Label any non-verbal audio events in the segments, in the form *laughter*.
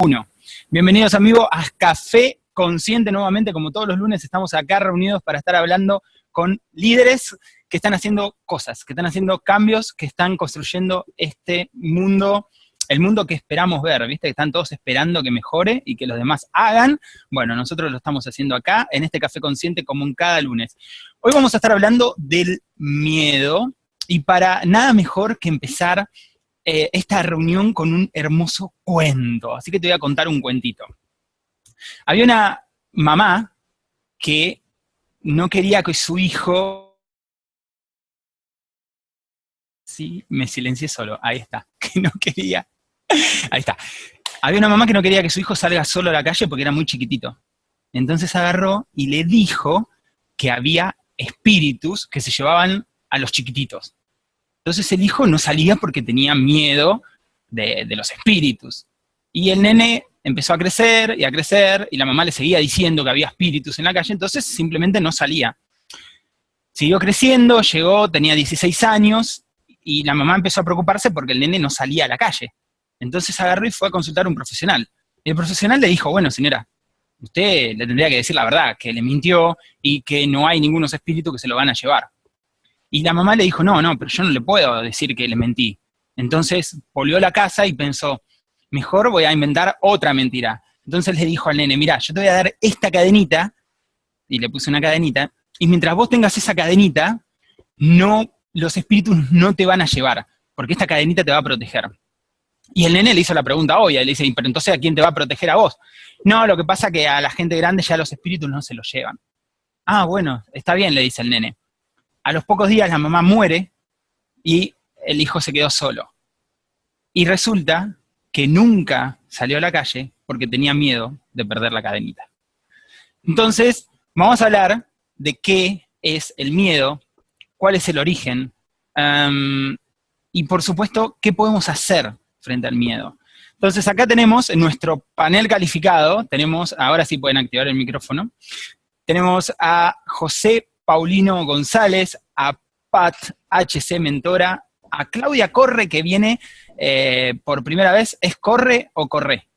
Uno. Bienvenidos amigos a Café Consciente nuevamente, como todos los lunes estamos acá reunidos para estar hablando con líderes que están haciendo cosas, que están haciendo cambios, que están construyendo este mundo, el mundo que esperamos ver, ¿viste? Que están todos esperando que mejore y que los demás hagan. Bueno, nosotros lo estamos haciendo acá, en este Café Consciente, como en cada lunes. Hoy vamos a estar hablando del miedo, y para nada mejor que empezar eh, esta reunión con un hermoso cuento. Así que te voy a contar un cuentito. Había una mamá que no quería que su hijo... Sí, me silencié solo, ahí está, *laughs* que no quería... Ahí está. Había una mamá que no quería que su hijo salga solo a la calle porque era muy chiquitito. Entonces agarró y le dijo que había espíritus que se llevaban a los chiquititos. Entonces el hijo no salía porque tenía miedo de, los espíritus. Y el nene empezó a crecer y a crecer, y la mamá le seguía diciendo que había espíritus en la calle, entonces simplemente no salía. Siguió creciendo, llegó, tenía 16 años, y la mamá empezó a preocuparse porque el nene no salía a la calle. Entonces agarró y fue a consultar a un profesional. El profesional le dijo, bueno señora, usted le tendría que decir la verdad, que le mintió y que no hay ningunos espíritus que se lo van a llevar. Y la mamá le dijo, no, no, pero yo no le puedo decir que le mentí. Entonces volvió a la casa y pensó, mejor voy a inventar otra mentira. Entonces le dijo al nene, mira, yo te voy a dar esta cadenita, y le puse una cadenita, y mientras vos tengas esa cadenita, no, los espíritus no te van a llevar, porque esta cadenita te va a proteger. Y el nene le hizo la pregunta obvia, le dice, pero entonces ¿a quién te va a proteger a vos? No, lo que pasa es que a la gente grande ya los espíritus no se los llevan. Ah, bueno, está bien, le dice el nene. A los pocos días la mamá muere y el hijo se quedó solo. Y resulta que nunca salió a la calle porque tenía miedo de perder la cadenita. Entonces, vamos a hablar de qué es el miedo, cuál es el origen, y por supuesto, qué podemos hacer frente al miedo. Entonces acá tenemos en nuestro panel calificado, tenemos, ahora sí pueden activar el micrófono, tenemos a José Paulino González, a Pat HC Mentora, a Claudia Corre, que viene eh, por primera vez, ¿es Corre o Corre?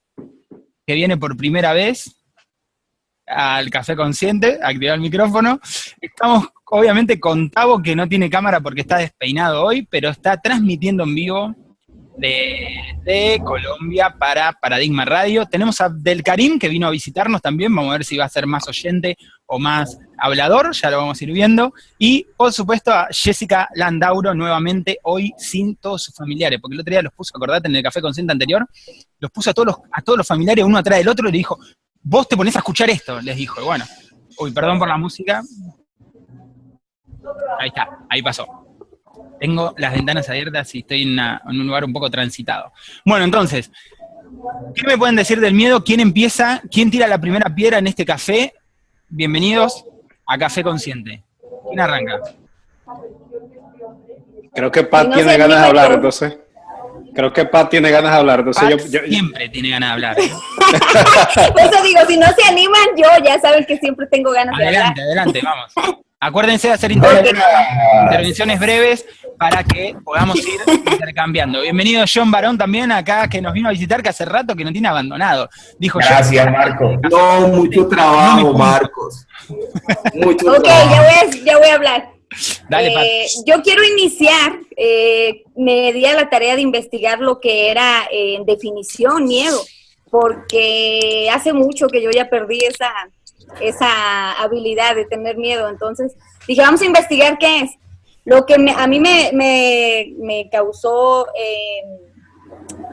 Que viene por primera vez al Café Consciente, activar el micrófono. Estamos obviamente con Tavo, que no tiene cámara porque está despeinado hoy, pero está transmitiendo en vivo de, Colombia para Paradigma Radio. Tenemos a Abdel Karim, que vino a visitarnos también, vamos a ver si va a ser más oyente o más hablador, ya lo vamos a ir viendo. Y, por supuesto, a Jessica Landauro, nuevamente, hoy sin todos sus familiares, porque el otro día los puso, acordate, en el Café Consciente anterior, los puso a todos los, a todos los familiares uno atrás del otro y le dijo, vos te ponés a escuchar esto, les dijo. Y bueno, uy, perdón por la música. Ahí está, ahí pasó tengo las ventanas abiertas y estoy en, un lugar un poco transitado. Bueno, entonces, ¿qué me pueden decir del miedo? ¿Quién empieza? ¿Quién tira la primera piedra en este café? Bienvenidos a Café Consciente. ¿Quién arranca? Creo que Pat tiene ganas de hablar, entonces. Creo que Pat tiene ganas de hablar, entonces yo, Siempre tiene ganas de hablar. *laughs* Por eso digo, si no se animan, yo ya saben que siempre tengo ganas de hablar. Adelante, adelante, vamos. *laughs* Acuérdense de hacer intervenciones breves para que podamos ir intercambiando. Bienvenido John Barón también acá, que nos vino a visitar, que hace rato que no tiene abandonado. Dijo Gracias, Marco. No, mucho trabajo, Marcos. Mucho ok, Ya, voy a, hablar. Dale, eh, yo quiero iniciar, eh, me di a la tarea de investigar lo que era eh, en definición miedo, porque hace mucho que yo ya perdí esa, esa habilidad de tener miedo. Entonces dije, vamos a investigar qué es. Lo que a mí me, causó, eh,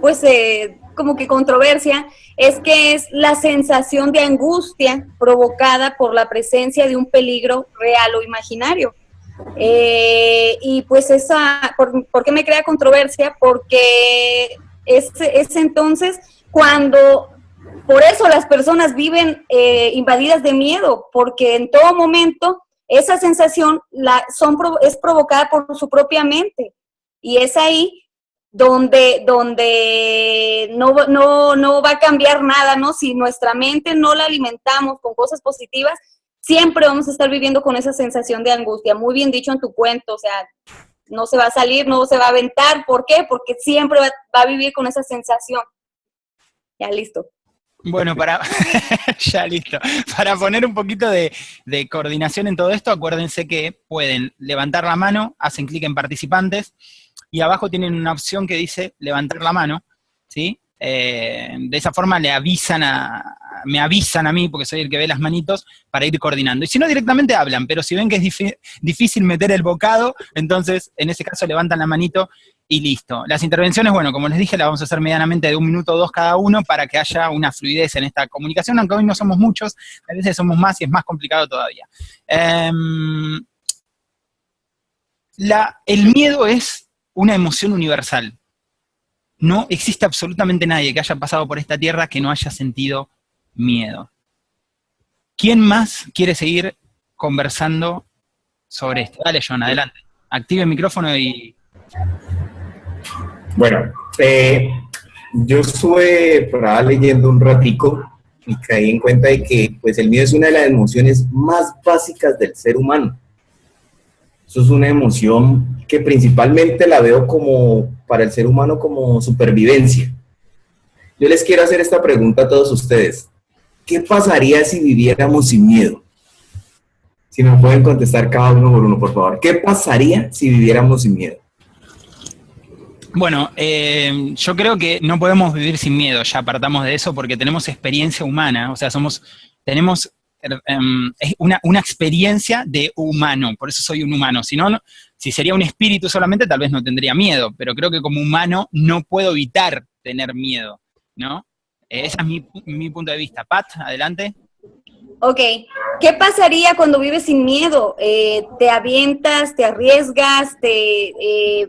pues, eh, como que controversia, es que es la sensación de angustia provocada por la presencia de un peligro real o imaginario. Eh, y pues esa, ¿por, qué me crea controversia? Porque es entonces cuando por eso las personas viven eh, invadidas de miedo, porque en todo momento esa sensación la, es provocada por su propia mente. Y es ahí donde, donde no, no, no va a cambiar nada, ¿no? Si nuestra mente no la alimentamos con cosas positivas, siempre vamos a estar viviendo con esa sensación de angustia. Muy bien dicho en tu cuento, o sea, no se va a salir, no se va a aventar. ¿Por qué? Porque siempre va a vivir con esa sensación. Ya listo. Bueno, para, *laughs* ya listo, para poner un poquito de, coordinación en todo esto, acuérdense que pueden levantar la mano, hacen clic en participantes, y abajo tienen una opción que dice levantar la mano, ¿sí? Eh, de esa forma le avisan a, me avisan a mí, porque soy el que ve las manitos, para ir coordinando. Y si no, directamente hablan, pero si ven que es difícil meter el bocado, entonces en ese caso levantan la manito y listo. Las intervenciones, bueno, como les dije, las vamos a hacer medianamente de un minuto o dos cada uno para que haya una fluidez en esta comunicación, aunque hoy no somos muchos, a veces somos más y es más complicado todavía. Em, el miedo es una emoción universal. No existe absolutamente nadie que haya pasado por esta tierra que no haya sentido miedo. ¿Quién más quiere seguir conversando sobre esto? Dale, John, adelante. Active el micrófono y bueno, eh, yo estuve por leyendo un ratico y caí en cuenta de que pues el miedo es una de las emociones más básicas del ser humano. Eso es una emoción que principalmente la veo como para el ser humano como supervivencia. Yo les quiero hacer esta pregunta a todos ustedes. ¿Qué pasaría si viviéramos sin miedo? Si me pueden contestar cada uno por uno, por favor. ¿Qué pasaría si viviéramos sin miedo? Bueno, eh, yo creo que no podemos vivir sin miedo, ya apartamos de eso, porque tenemos experiencia humana, o sea, somos, tenemos em, una, una, experiencia de humano, por eso soy un humano, si no, si sería un espíritu solamente, tal vez no tendría miedo, pero creo que como humano no puedo evitar tener miedo, ¿no? Eh, ese es mi, mi punto de vista. Pat, adelante. Ok, ¿qué pasaría cuando vives sin miedo? Eh, ¿Te avientas, te arriesgas, te,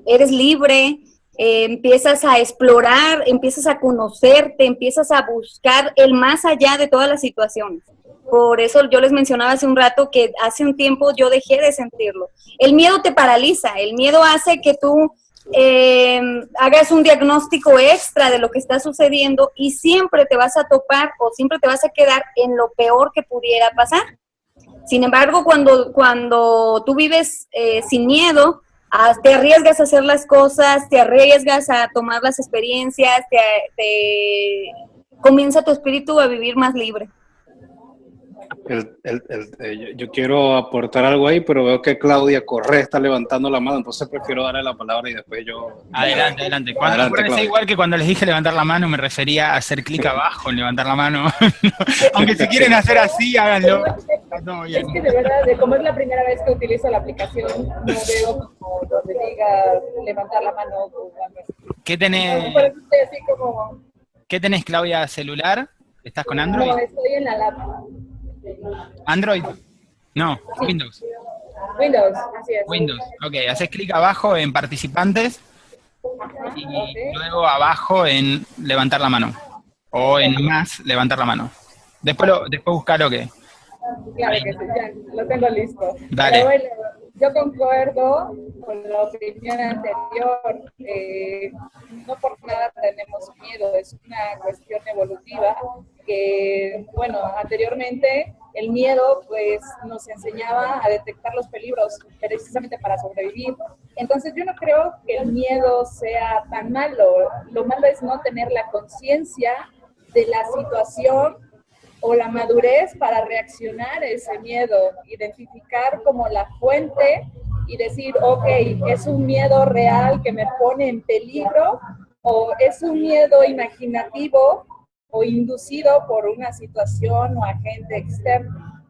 eres libre? Eh, empiezas a explorar, empiezas a conocerte, empiezas a buscar el más allá de todas las situaciones. Por eso yo les mencionaba hace un rato que hace un tiempo yo dejé de sentirlo. El miedo te paraliza, el miedo hace que tú eh, hagas un diagnóstico extra de lo que está sucediendo y siempre te vas a topar o siempre te vas a quedar en lo peor que pudiera pasar. Sin embargo, cuando, cuando tú vives eh, sin miedo, te arriesgas a hacer las cosas, te arriesgas a tomar las experiencias, te, comienza tu espíritu a vivir más libre. Eh, yo, quiero aportar algo ahí, pero veo que Claudia Correa está levantando la mano, entonces prefiero darle la palabra y después yo... Adelante, adelante. Cuando, igual que cuando les dije levantar la mano, me refería a hacer clic abajo en levantar la mano. *laughs* Aunque si quieren hacer así, háganlo. Es que de verdad, como es la primera vez que utilizo la aplicación, no veo como donde diga levantar la mano. ¿Qué tenés? ¿Qué tenés, Claudia, celular? ¿Estás con Android? No, estoy en la laptop. ¿Android? No, Windows. Windows, así es. Windows, ok. Haces clic abajo en participantes y luego abajo en levantar la mano. O en más, levantar la mano. Después, lo, después buscar lo que... Claro que sí, ya, lo tengo listo. Dale. yo concuerdo con la opinión anterior. Eh, no por nada tenemos miedo, es una cuestión evolutiva que, bueno, anteriormente el miedo pues nos enseñaba a detectar los peligros precisamente para sobrevivir. Entonces yo no creo que el miedo sea tan malo. Lo malo es no tener la conciencia de la situación o la madurez para reaccionar a ese miedo, identificar como la fuente y decir, ok, es un miedo real que me pone en peligro o es un miedo imaginativo o inducido por una situación o agente externo.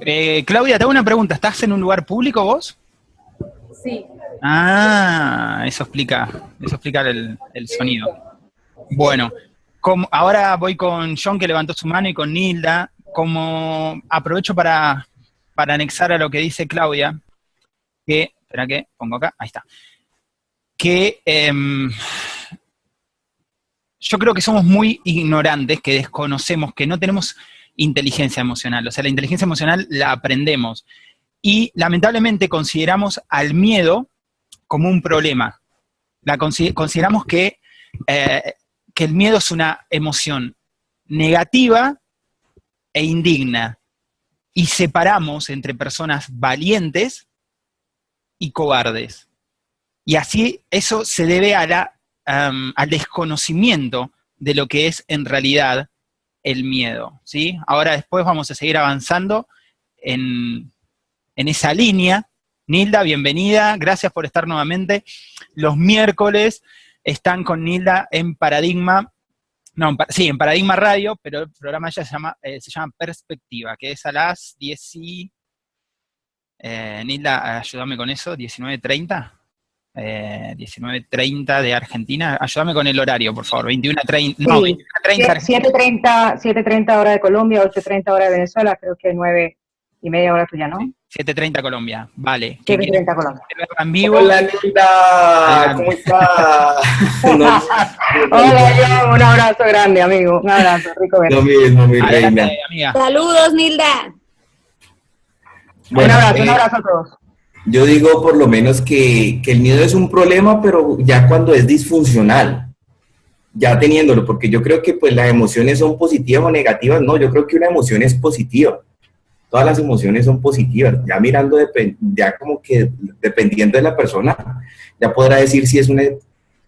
Eh, Claudia, te hago una pregunta. ¿Estás en un lugar público vos? Sí. Ah, eso explica, eso explica el, sonido. Bueno, como, ahora voy con John que levantó su mano y con Nilda. Como aprovecho para, para anexar a lo que dice Claudia, que, espera que pongo acá, ahí está, que em, yo creo que somos muy ignorantes, que desconocemos, que no tenemos inteligencia emocional. O sea, la inteligencia emocional la aprendemos. Y lamentablemente consideramos al miedo como un problema. La consideramos que, eh, que el miedo es una emoción negativa e indigna. Y separamos entre personas valientes y cobardes. Y así eso se debe a la al desconocimiento de lo que es en realidad el miedo, ¿sí? Ahora después vamos a seguir avanzando en, en esa línea. Nilda, bienvenida, gracias por estar nuevamente. Los miércoles están con Nilda en Paradigma, no, sí, en Paradigma Radio, pero el programa ya se llama, eh, se llama Perspectiva, que es a las 10 y... Eh, Nilda, ayúdame con eso, 19.30. 19.30 de Argentina. Ayúdame con el horario, por favor. 21.30. No, 7.30 7.30 hora de Colombia, 8.30 hora de Venezuela, creo que 9 y media hora tuya, ¿no? 7.30 Colombia, vale. 7.30 Colombia. En vivo? Hola, Linda, ¿cómo estás? *laughs* Hola, un abrazo grande, amigo. Un abrazo, rico Lo mismo, mi reina. Saludos, Nilda. un abrazo, un eh, abrazo a todos. Yo digo por lo menos que, el miedo es un problema, pero ya cuando es disfuncional, ya teniéndolo, porque yo creo que pues las emociones son positivas o negativas, no, yo creo que una emoción es positiva todas las emociones son positivas. Ya mirando, ya como que dependiendo de la persona, ya podrá decir si es una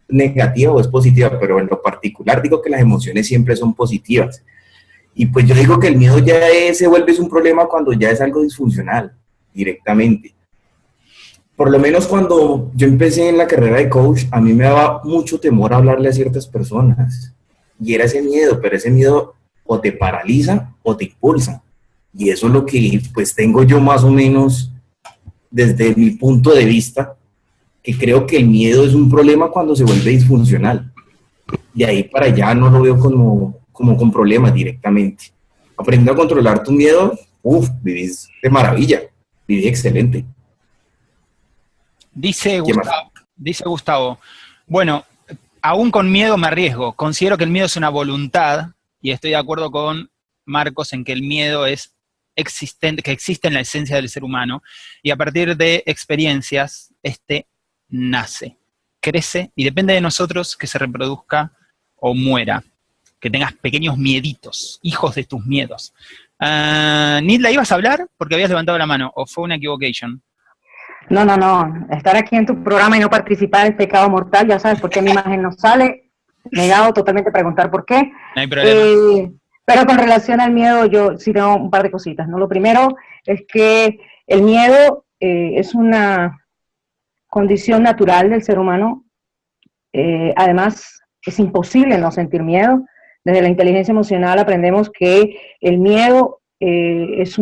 negativa o es positiva, pero en lo particular digo que las emociones siempre son positivas. Y pues yo digo que el miedo ya se vuelve un problema cuando ya es algo disfuncional, directamente. Por lo menos cuando yo empecé en la carrera de coach, a mí me daba mucho temor hablarle a ciertas personas. Y era ese miedo, pero ese miedo o te paraliza o te impulsa. Y eso es lo que pues tengo yo más o menos desde mi punto de vista, que creo que el miedo es un problema cuando se vuelve disfuncional. De ahí para allá no lo veo como, como con problemas directamente. Aprendiendo a controlar tu miedo, uff, vivís de maravilla, vivís excelente. Dice Gustavo, dice Gustavo, bueno, aún con miedo me arriesgo, considero que el miedo es una voluntad y estoy de acuerdo con Marcos en que el miedo es existente, que existe en la esencia del ser humano, y a partir de experiencias, este nace, crece, y depende de nosotros que se reproduzca o muera, que tengas pequeños mieditos, hijos de tus miedos. Uh, ¿Nidla, ibas a hablar? Porque habías levantado la mano, o fue una equivocation. No, no, no. Estar aquí en tu programa y no participar es pecado mortal. Ya sabes por qué mi *laughs* imagen no sale. Negado totalmente preguntar por qué. No hay problema. Eh, pero con relación al miedo, yo sí tengo un par de cositas, ¿no? Lo primero es que el miedo eh, es una condición natural del ser humano. Eh, además, es imposible no sentir miedo. Desde la inteligencia emocional aprendemos que el miedo es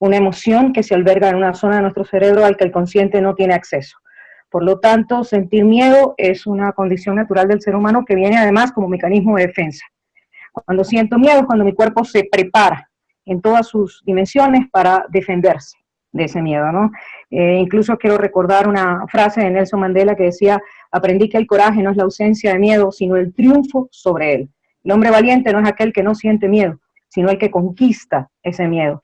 una emoción que se alberga en una zona de nuestro cerebro al que el consciente no tiene acceso. Por lo tanto, sentir miedo es una condición natural del ser humano que viene además como mecanismo de defensa. Cuando siento miedo es cuando mi cuerpo se prepara en todas sus dimensiones para defenderse de ese miedo, ¿no? Eh, incluso quiero recordar una frase de Nelson Mandela que decía, aprendí que el coraje no es la ausencia de miedo, sino el triunfo sobre él. El hombre valiente no es aquel que no siente miedo, sino el que conquista ese miedo.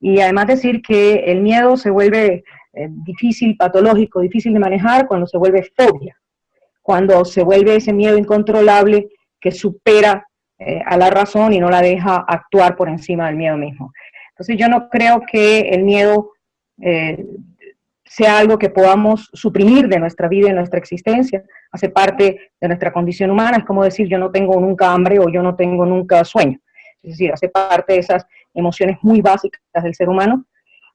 Y además decir que el miedo se vuelve eh, difícil, patológico, difícil de manejar cuando se vuelve fobia, cuando se vuelve ese miedo incontrolable que supera eh, a la razón y no la deja actuar por encima del miedo mismo. Entonces yo no creo que el miedo eh, sea algo que podamos suprimir de nuestra vida y nuestra existencia, hace parte de nuestra condición humana, es como decir yo no tengo nunca hambre o yo no tengo nunca sueño, es decir, hace parte de esas emociones muy básicas del ser humano.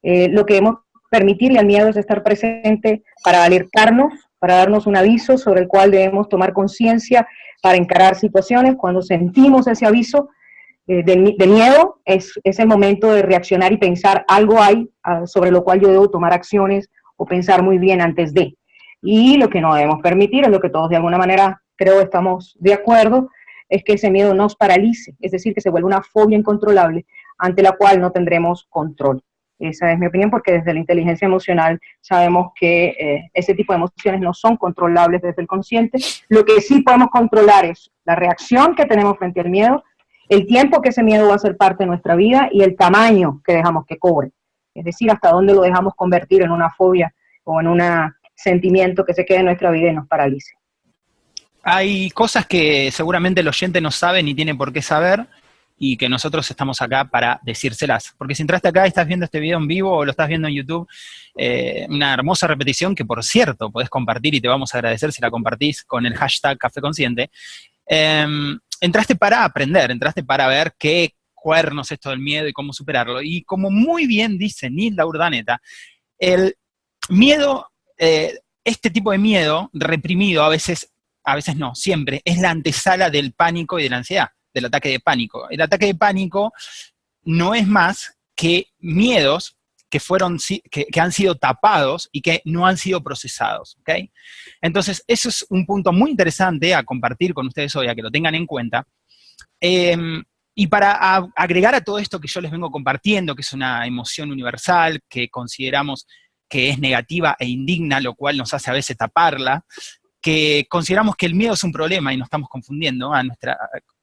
Eh, lo que debemos permitirle al miedo es estar presente para alertarnos, para darnos un aviso sobre el cual debemos tomar conciencia para encarar situaciones. Cuando sentimos ese aviso eh, de, miedo, es, es, el momento de reaccionar y pensar algo hay ah, sobre lo cual yo debo tomar acciones o pensar muy bien antes de. Y lo que no debemos permitir, es lo que todos de alguna manera creo estamos de acuerdo, es que ese miedo nos paralice, es decir, que se vuelva una fobia incontrolable ante la cual no tendremos control. Esa es mi opinión, porque desde la inteligencia emocional sabemos que eh, ese tipo de emociones no son controlables desde el consciente. Lo que sí podemos controlar es la reacción que tenemos frente al miedo, el tiempo que ese miedo va a ser parte de nuestra vida y el tamaño que dejamos que cobre. Es decir, hasta dónde lo dejamos convertir en una fobia o en un sentimiento que se quede en nuestra vida y nos paralice. Hay cosas que seguramente el oyente no sabe ni tiene por qué saber, y que nosotros estamos acá para decírselas. Porque si entraste acá y estás viendo este video en vivo o lo estás viendo en YouTube, eh, una hermosa repetición que, por cierto, podés compartir y te vamos a agradecer si la compartís con el hashtag Café Consciente. Em, entraste para aprender, entraste para ver qué cuernos esto del miedo y cómo superarlo. Y como muy bien dice Nilda Urdaneta, el miedo, eh, este tipo de miedo reprimido a veces, a veces no, siempre, es la antesala del pánico y de la ansiedad, del ataque de pánico. El ataque de pánico no es más que miedos que, fueron, que, han sido tapados y que no han sido procesados. ¿okay? Entonces, eso es un punto muy interesante a compartir con ustedes hoy, a que lo tengan en cuenta. Em, y para agregar a todo esto que yo les vengo compartiendo, que es una emoción universal, que consideramos que es negativa e indigna, lo cual nos hace a veces taparla, que consideramos que el miedo es un problema y nos estamos confundiendo a nuestra,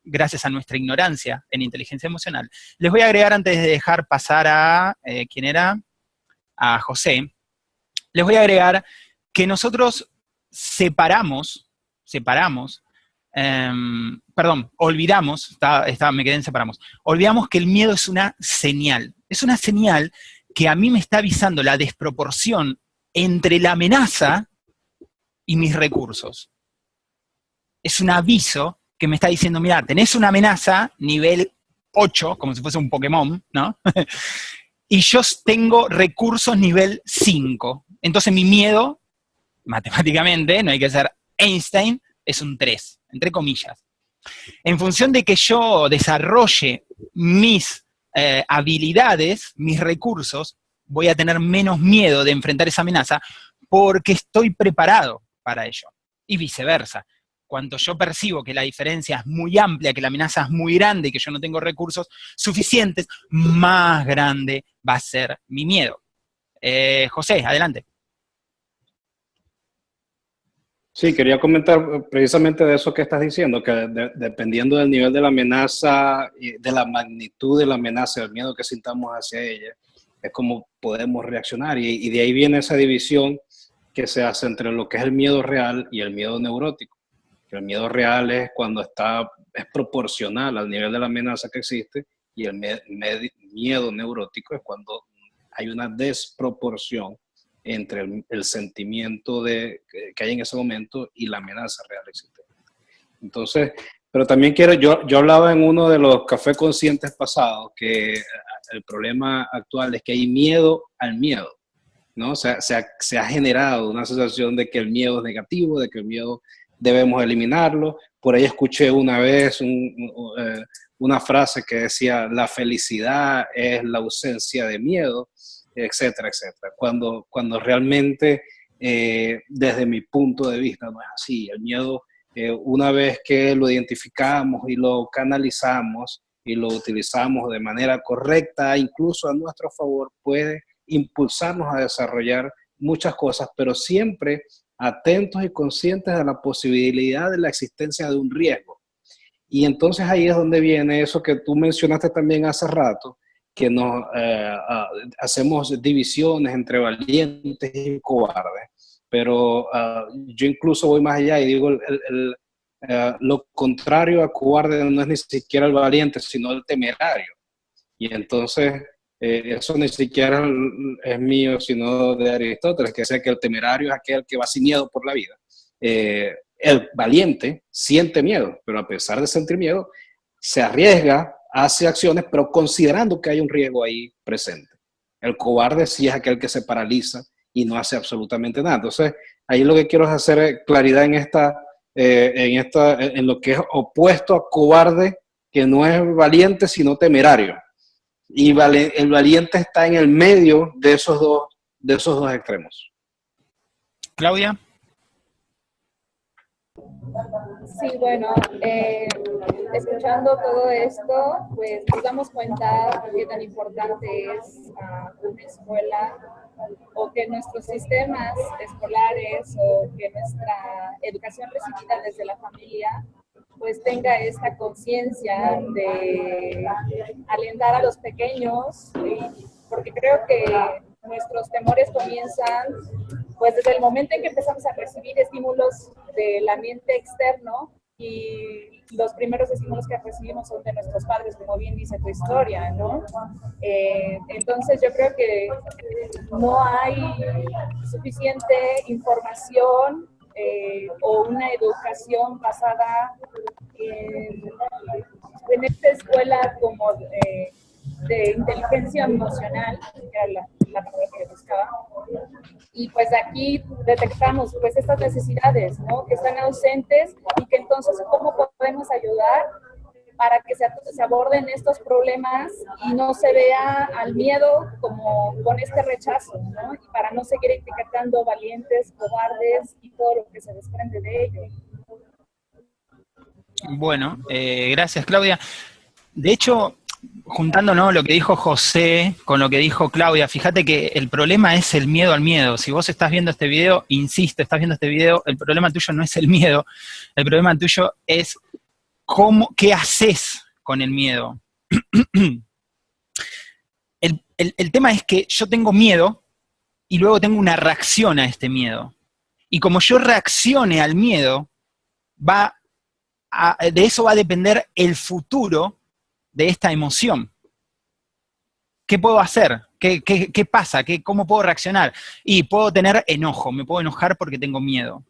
gracias a nuestra ignorancia en inteligencia emocional. Les voy a agregar antes de dejar pasar a, eh, ¿quién era? A José. Les voy a agregar que nosotros separamos, separamos Em, perdón, olvidamos, me quedé en separamos, olvidamos que el miedo es una señal, es una señal que a mí me está avisando la desproporción entre la amenaza y mis recursos. Es un aviso que me está diciendo, mira, tenés una amenaza nivel 8, como si fuese un Pokémon, ¿no? *laughs* y yo tengo recursos nivel 5. Entonces mi miedo, matemáticamente, no hay que ser Einstein, es un 3 entre comillas. En función de que yo desarrolle mis eh, habilidades, mis recursos, voy a tener menos miedo de enfrentar esa amenaza porque estoy preparado para ello. Y viceversa. Cuando yo percibo que la diferencia es muy amplia, que la amenaza es muy grande y que yo no tengo recursos suficientes, más grande va a ser mi miedo. Eh, José, adelante. Sí, quería comentar eh, precisamente de eso que estás diciendo, que dependiendo del nivel de la amenaza, de la magnitud de la amenaza, del miedo que sintamos hacia ella, es como podemos reaccionar. Y, de ahí viene esa división se hace entre lo que es el miedo real y el miedo neurótico. El miedo real es cuando está, es proporcional al nivel de la amenaza que existe y el miedo neurótico es cuando hay una desproporción entre el, sentimiento de, que hay en ese momento y la amenaza real existente. Entonces, pero también quiero, yo, yo hablaba en uno de los cafés conscientes pasados que el problema actual es que hay miedo al miedo, ¿no? O sea, se ha, se ha generado una sensación de que el miedo es negativo, de que el miedo debemos eliminarlo. Por ahí escuché una vez eh, una frase que decía, la felicidad es la ausencia de miedo etcétera, etcétera. Cuando, cuando realmente, eh, desde mi punto de vista, no es así. El miedo, eh, una vez que lo identificamos y lo canalizamos y lo utilizamos de manera correcta, incluso a nuestro favor, puede impulsarnos a desarrollar muchas cosas, pero siempre atentos y conscientes de la posibilidad de la existencia de un riesgo. Y entonces ahí es donde viene eso que tú mencionaste también hace rato, que nos eh, hacemos divisiones entre valientes y cobardes. Pero ah, yo incluso voy más allá y digo, eh, lo contrario a cobarde no es ni siquiera el valiente, sino el temerario. Y entonces, eh, eso ni siquiera es mío, sino de Aristóteles, que dice que el temerario es aquel que va sin miedo por la vida. el valiente siente miedo, pero a pesar de sentir miedo, se arriesga hace acciones, pero considerando que hay un riesgo ahí presente. El cobarde sí es aquel que se paraliza y no hace absolutamente nada. Entonces, ahí lo que quiero es hacer claridad en, esta, eh, en, esta, en lo que es opuesto a cobarde, que no es valiente, sino temerario. Y el valiente está en el medio de esos dos, de esos dos extremos. Claudia. Sí, bueno, eh, escuchando todo esto, pues nos damos cuenta de qué tan importante es uh, una escuela o que nuestros sistemas escolares o que nuestra educación recibida desde la familia pues tenga esta conciencia de alentar a los pequeños, porque creo que nuestros temores comienzan pues desde el momento en que empezamos a recibir estímulos del ambiente externo y los primeros estímulos que recibimos son de nuestros padres, como bien dice tu historia, ¿no? Eh, entonces yo creo que no hay suficiente información eh, o una educación basada en esta escuela como de, inteligencia emocional, que era la, la palabra que buscaba, y pues aquí detectamos pues estas necesidades, ¿no? Que están ausentes y que entonces cómo podemos ayudar para que se, aborden estos problemas y no se vea al miedo como con este rechazo, ¿no? Y para no seguir etiquetando valientes, cobardes y todo lo que se desprende de ello. Bueno, eh, gracias Claudia. De hecho, juntando lo que dijo José con lo que dijo Claudia, fíjate que el problema es el miedo al miedo. Si vos estás viendo este video, insisto, estás viendo este video, el problema tuyo no es el miedo, el problema tuyo es cómo, qué haces con el miedo. *clears throat* el, tema es que yo tengo miedo y luego tengo una reacción a este miedo. Y como yo reaccione al miedo, va de eso va a depender el futuro de esta emoción. ¿Qué puedo hacer? ¿Qué, pasa? ¿Qué, ¿Cómo puedo reaccionar? Y puedo tener enojo, me puedo enojar porque tengo miedo.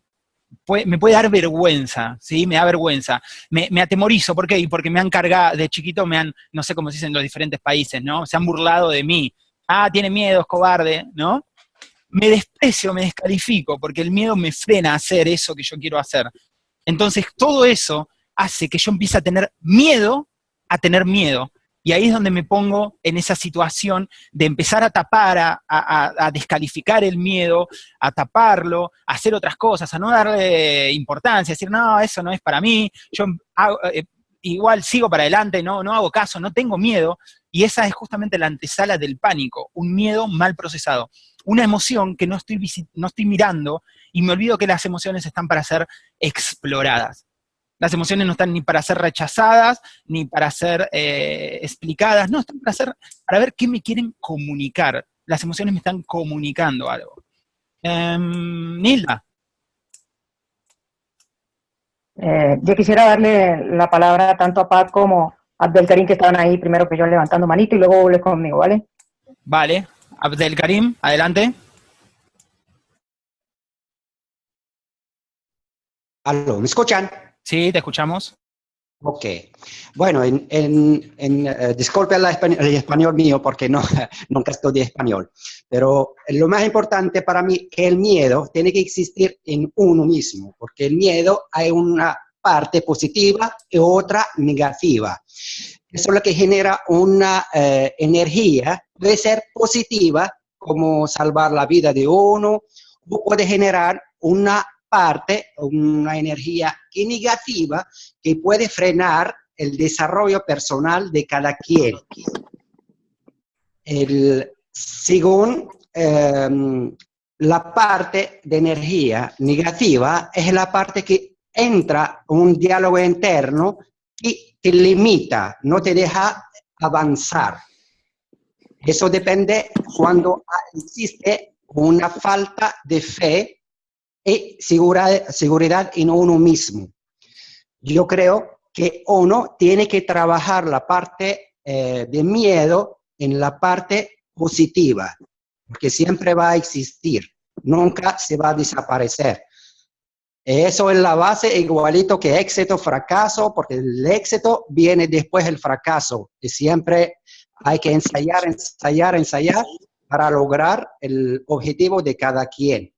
Me puede dar vergüenza, ¿sí? Me da vergüenza. Me, atemorizo, ¿por qué? Porque me han cargado, de chiquito me han, no sé cómo se dice en los diferentes países, ¿no? Se han burlado de mí. Ah, tiene miedo, es cobarde, ¿no? Me desprecio, me descalifico, porque el miedo me frena a hacer eso que yo quiero hacer. Entonces, todo eso hace que yo empiece a tener miedo a tener miedo. Y ahí es donde me pongo en esa situación de empezar a tapar, a, descalificar el miedo, a taparlo, a hacer otras cosas, a no darle importancia, a decir, no, eso no es para mí, yo eh, igual sigo para adelante, no, no hago caso, no tengo miedo. Y esa es justamente la antesala del pánico, un miedo mal procesado. Una emoción que no estoy, no estoy mirando y me olvido que las emociones están para ser exploradas. Las emociones no están ni para ser rechazadas, ni para ser eh, explicadas, no, están para, ser, para ver qué me quieren comunicar. Las emociones me están comunicando algo. Em, Nilda. Eh, yo quisiera darle la palabra tanto a Pat como a Abdelkarim, que estaban ahí primero que yo levantando manito, y luego vuelve conmigo, ¿vale? Vale. Abdelkarim, adelante. Aló, ¿me escuchan? Sí, te escuchamos. Ok. Bueno, en, en, en eh, disculpe el español, mío porque no, *laughs* nunca estudié español, pero lo más importante para mí que el miedo tiene que existir en uno mismo, porque el miedo hay una parte positiva y otra negativa. Eso es lo que genera una eh, energía, puede ser positiva, como salvar la vida de uno, o puede generar una parte, una energía negativa que puede frenar el desarrollo personal de cada quien. El, según em, la parte de energía negativa es la parte que entra un diálogo interno y te limita, no te deja avanzar. Eso depende cuando existe una falta de fe y seguridad, en uno mismo. Yo creo que uno tiene que trabajar la parte eh, de miedo en la parte positiva, porque siempre va a existir, nunca se va a desaparecer. Eso es la base igualito que éxito, fracaso, porque el éxito viene después del fracaso, y siempre hay que ensayar, ensayar, ensayar para lograr el objetivo de cada quien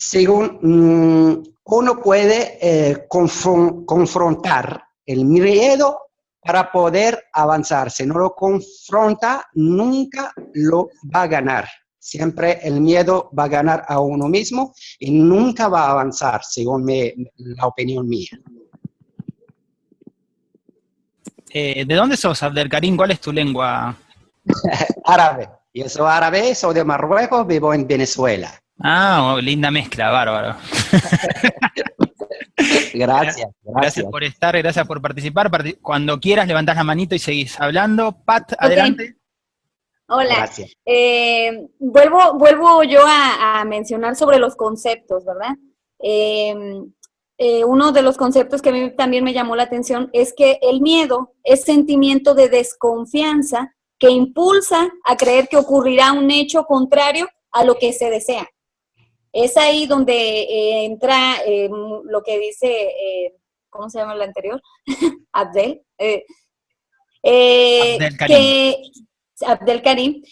según mm, uno puede eh, confrontar el miedo para poder avanzar. Si no lo confronta, nunca lo va a ganar. Siempre el miedo va a ganar a uno mismo y nunca va a avanzar, según la opinión mía. Eh, ¿De dónde sos, Abdelkarim? ¿Cuál es tu lengua? *laughs* árabe. Yo soy árabe, soy de Marruecos, vivo en Venezuela. Ah, oh, linda mezcla, bárbaro. *laughs* gracias, gracias. por estar, gracias por participar. Cuando quieras levantás la manito y seguís hablando. Pat, adelante. Hola. Eh, vuelvo, vuelvo yo a, mencionar sobre los conceptos, ¿verdad? Eh, eh, uno de los conceptos que a mí también me llamó la atención es que el miedo es sentimiento de desconfianza que impulsa a creer que ocurrirá un hecho contrario a lo que se desea. Es ahí donde eh, entra eh, lo que dice ¿cómo se llama el anterior? *laughs* Abdel. Eh, eh, Abdel Karim. Que, Abdel Karim,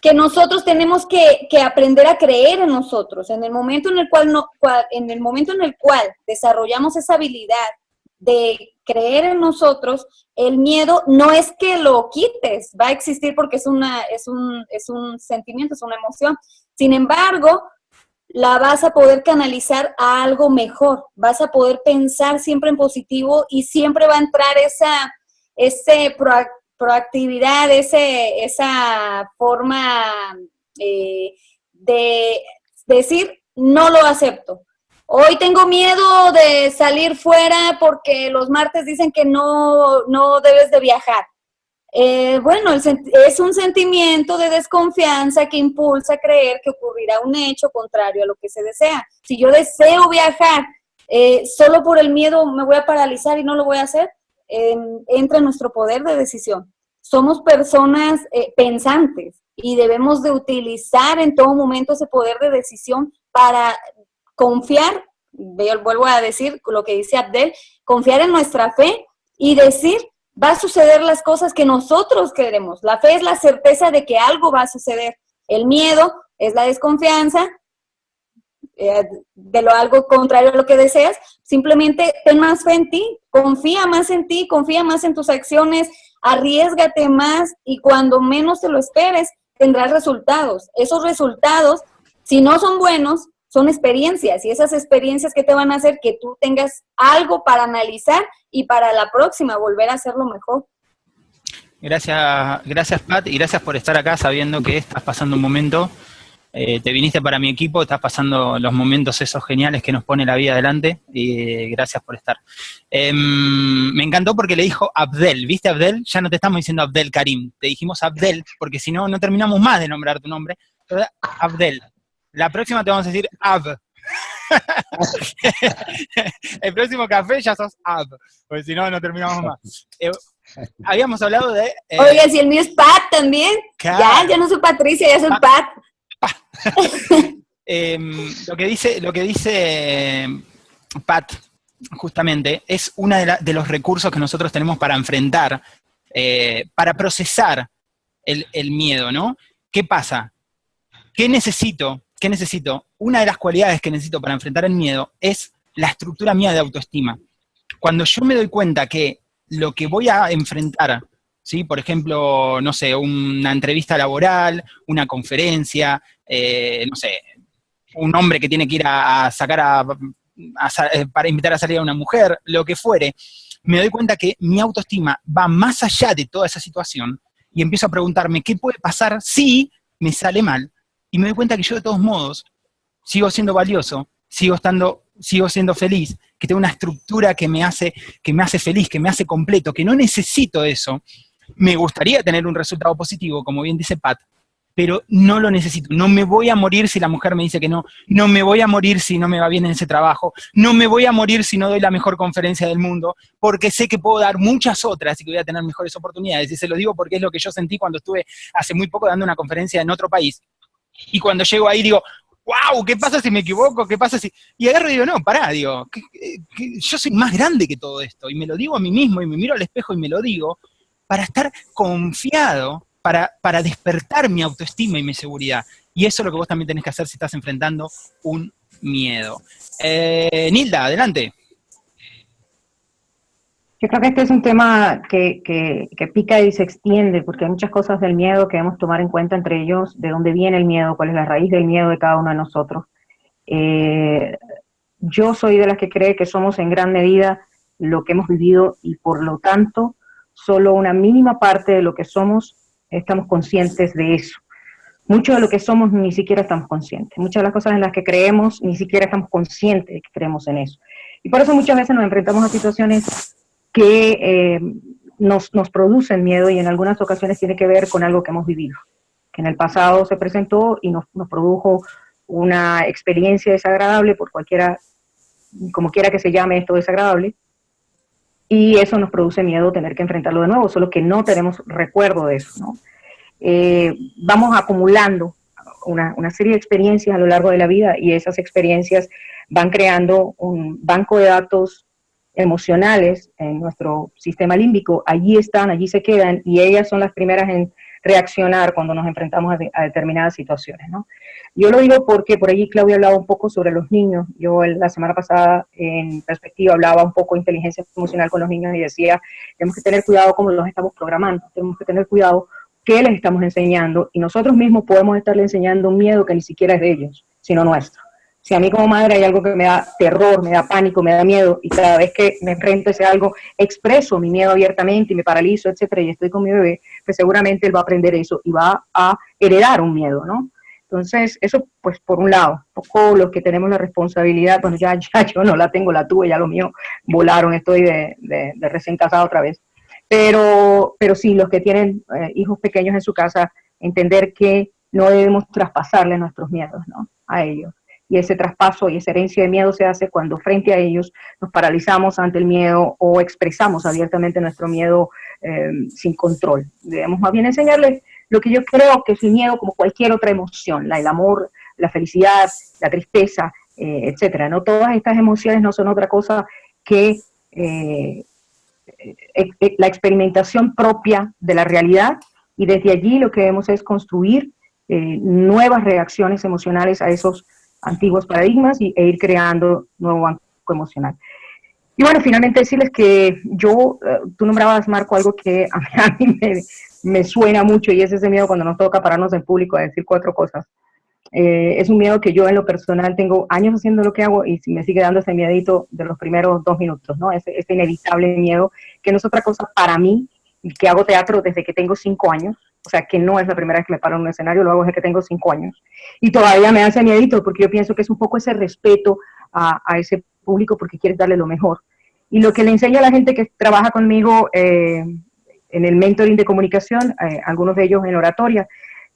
que nosotros tenemos que, que, aprender a creer en nosotros. En el momento en el cual, no, en el momento en el cual desarrollamos esa habilidad de creer en nosotros, el miedo no es que lo quites, va a existir porque es, una, es, un, es un sentimiento, es una emoción. Sin embargo, la vas a poder canalizar a algo mejor, vas a poder pensar siempre en positivo y siempre va a entrar esa ese proactividad, ese, esa forma eh, de decir, no lo acepto. Hoy tengo miedo de salir fuera porque los martes dicen que no, no debes de viajar. Eh, bueno, es un sentimiento de desconfianza que impulsa a creer que ocurrirá un hecho contrario a lo que se desea. Si yo deseo viajar, eh, solo por el miedo me voy a paralizar y no lo voy a hacer, entra en nuestro poder de decisión. Somos personas eh, pensantes y debemos de utilizar en todo momento ese poder de decisión para confiar, vuelvo a decir lo que dice Abdel, confiar en nuestra fe y decir, va a suceder las cosas que nosotros queremos. La fe es la certeza de que algo va a suceder. El miedo es la desconfianza eh, de lo algo contrario a lo que deseas. Simplemente ten más fe en ti, confía más en ti, confía más en tus acciones, arriesgate más y cuando menos te lo esperes tendrás resultados. Esos resultados, si no son buenos, son experiencias y esas experiencias que te van a hacer que tú tengas algo para analizar y para la próxima volver a hacerlo mejor. Gracias, gracias Pat y gracias por estar acá sabiendo que estás pasando un momento. Eh, te viniste para mi equipo, estás pasando los momentos esos geniales que nos pone la vida adelante y gracias por estar. Em, me encantó porque le dijo Abdel, ¿viste Abdel? Ya no te estamos diciendo Abdel Karim, te dijimos Abdel porque si no, no terminamos más de nombrar tu nombre. Abdel, la próxima te vamos a decir Ab. *laughs* el próximo café ya sos Ab, porque si no, no terminamos más. Eh, habíamos hablado de... Eh, Oiga, si el mío es Pat también. Ya, yo no soy Patricia, ya soy Pat. *laughs* Em, lo que dice, lo que dice Pat, justamente, es uno de, los recursos que nosotros tenemos para enfrentar, eh, para procesar el, el miedo, ¿no? ¿Qué pasa? ¿Qué necesito ¿qué necesito? Una de las cualidades que necesito para enfrentar el miedo es la estructura mía de autoestima. Cuando yo me doy cuenta que lo que voy a enfrentar, ¿sí? por ejemplo, no sé, una entrevista laboral, una conferencia, eh, no sé, un hombre que tiene que ir a, sacar a, eh, para invitar a salir a una mujer, lo que fuere, me doy cuenta que mi autoestima va más allá de toda esa situación y empiezo a preguntarme qué puede pasar si me sale mal y me doy cuenta que yo de todos modos sigo siendo valioso, sigo estando, sigo siendo feliz, que tengo una estructura que me hace, que me hace feliz, que me hace completo, que no necesito eso. Me gustaría tener un resultado positivo, como bien dice Pat, pero no lo necesito. No me voy a morir si la mujer me dice que no, no me voy a morir si no me va bien en ese trabajo, no me voy a morir si no doy la mejor conferencia del mundo, porque sé que puedo dar muchas otras y que voy a tener mejores oportunidades. Y se lo digo porque es lo que yo sentí cuando estuve hace muy poco dando una conferencia en otro país. Y cuando llego ahí digo, wow, ¿qué pasa si me equivoco? ¿Qué pasa si...? Y agarro y digo, no, pará, digo, yo soy más grande que todo esto. Y me lo digo a mí mismo y me miro al espejo y me lo digo para estar confiado, para, para despertar mi autoestima y mi seguridad. Y eso es lo que vos también tenés que hacer si estás enfrentando un miedo. Eh, Nilda, adelante. Yo creo que este es un tema que, pica y se extiende, porque hay muchas cosas del miedo que debemos tomar en cuenta, entre ellos de dónde viene el miedo, cuál es la raíz del miedo de cada uno de nosotros. Eh, yo soy de las que cree que somos en gran medida lo que hemos vivido y por lo tanto solo una mínima parte de lo que somos estamos conscientes de eso. Mucho de lo que somos ni siquiera estamos conscientes. Muchas de las cosas en las que creemos ni siquiera estamos conscientes de que creemos en eso. Y por eso muchas veces nos enfrentamos a situaciones que eh, nos, nos producen miedo y en algunas ocasiones tiene que ver con algo que hemos vivido, que en el pasado se presentó y nos, nos produjo una experiencia desagradable por cualquiera, como quiera que se llame esto desagradable, y eso nos produce miedo tener que enfrentarlo de nuevo, solo que no tenemos recuerdo de eso, ¿no? Eh, vamos acumulando una, una, serie de experiencias a lo largo de la vida y esas experiencias van creando un banco de datos emocionales en nuestro sistema límbico, allí están, allí se quedan y ellas son las primeras en reaccionar cuando nos enfrentamos a, determinadas situaciones. ¿no? Yo lo digo porque por allí Claudia hablaba un poco sobre los niños. Yo la semana pasada en perspectiva hablaba un poco de inteligencia emocional con los niños y decía, tenemos que tener cuidado cómo los estamos programando, tenemos que tener cuidado qué les estamos enseñando y nosotros mismos podemos estarle enseñando un miedo que ni siquiera es de ellos, sino nuestro. Si a mí como madre hay algo que me da terror, me da pánico, me da miedo, y cada vez que me enfrento a ese algo, expreso mi miedo abiertamente y me paralizo, etcétera, y estoy con mi bebé, pues seguramente él va a aprender eso y va a heredar un miedo, ¿no? Entonces, eso, pues, por un lado, poco los que tenemos la responsabilidad, bueno, ya, *laughs* ya yo no la tengo, la tuve, ya lo mío volaron, estoy de, de, recién casado otra vez. Pero, pero sí, los que tienen eh, hijos pequeños en su casa, entender que no debemos traspasarle nuestros miedos, ¿no? A ellos y ese traspaso y esa herencia de miedo se hace cuando frente a ellos nos paralizamos ante el miedo o expresamos abiertamente nuestro miedo em, sin control. Debemos más bien enseñarles lo que yo creo que es el miedo como cualquier otra emoción, el amor, la felicidad, la tristeza, eh, etcétera. No todas estas emociones no son otra cosa que eh, eh, la experimentación propia de la realidad y desde allí lo que debemos es construir nuevas reacciones emocionales a esos antiguos paradigmas y, e ir creando nuevo banco emocional. Y bueno, finalmente decirles que yo, eh, tú nombrabas, Marco, algo que a mí, *laughs* me, suena mucho y es ese miedo cuando nos toca pararnos en público a decir cuatro cosas. Eh, es un miedo que yo en lo personal tengo años haciendo lo que hago y me sigue dando ese miedito de los primeros dos minutos, ¿no? Ese, ese inevitable miedo, que no es otra cosa para mí, que hago teatro desde que tengo cinco años, o sea, que no es la primera vez que me paro en un escenario, lo hago desde que tengo cinco años. Y todavía me hace miedito, porque yo pienso que es un poco ese respeto a, ese público, porque quieres darle lo mejor. Y lo que le enseño a la gente que trabaja conmigo eh, en el mentoring de comunicación, eh, algunos de ellos en oratoria,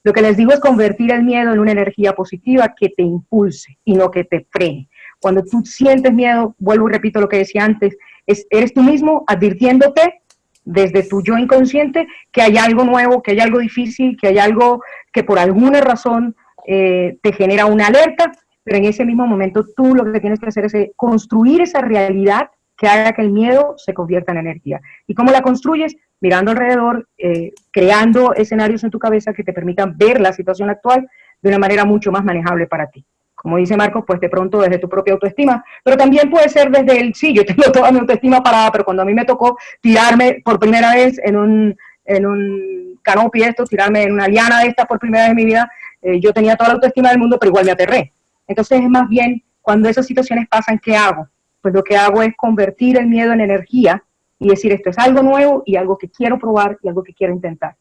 lo que les digo es convertir el miedo en una energía positiva que te impulse y no que te frene. Cuando tú sientes miedo, vuelvo y repito lo que decía antes, es, eres tú mismo advirtiéndote desde tu yo inconsciente que hay algo nuevo, que hay algo difícil, que hay algo que por alguna razón eh, te genera una alerta, pero en ese mismo momento tú lo que tienes que hacer es eh, construir esa realidad que haga que el miedo se convierta en energía. ¿Y cómo la construyes? Mirando alrededor, eh, creando escenarios en tu cabeza que te permitan ver la situación actual de una manera mucho más manejable para ti como dice Marcos, pues de pronto desde tu propia autoestima, pero también puede ser desde el, sí, yo tengo *laughs* toda mi autoestima parada, pero cuando a mí me tocó tirarme por primera vez en un, en un canopy esto, tirarme en una liana de esta por primera vez en mi vida, eh, yo tenía toda la autoestima del mundo, pero igual me aterré. Entonces es más bien, cuando esas situaciones pasan, ¿qué hago? Pues lo que hago es convertir el miedo en energía y decir, esto es algo nuevo y algo que quiero probar y algo que quiero intentar.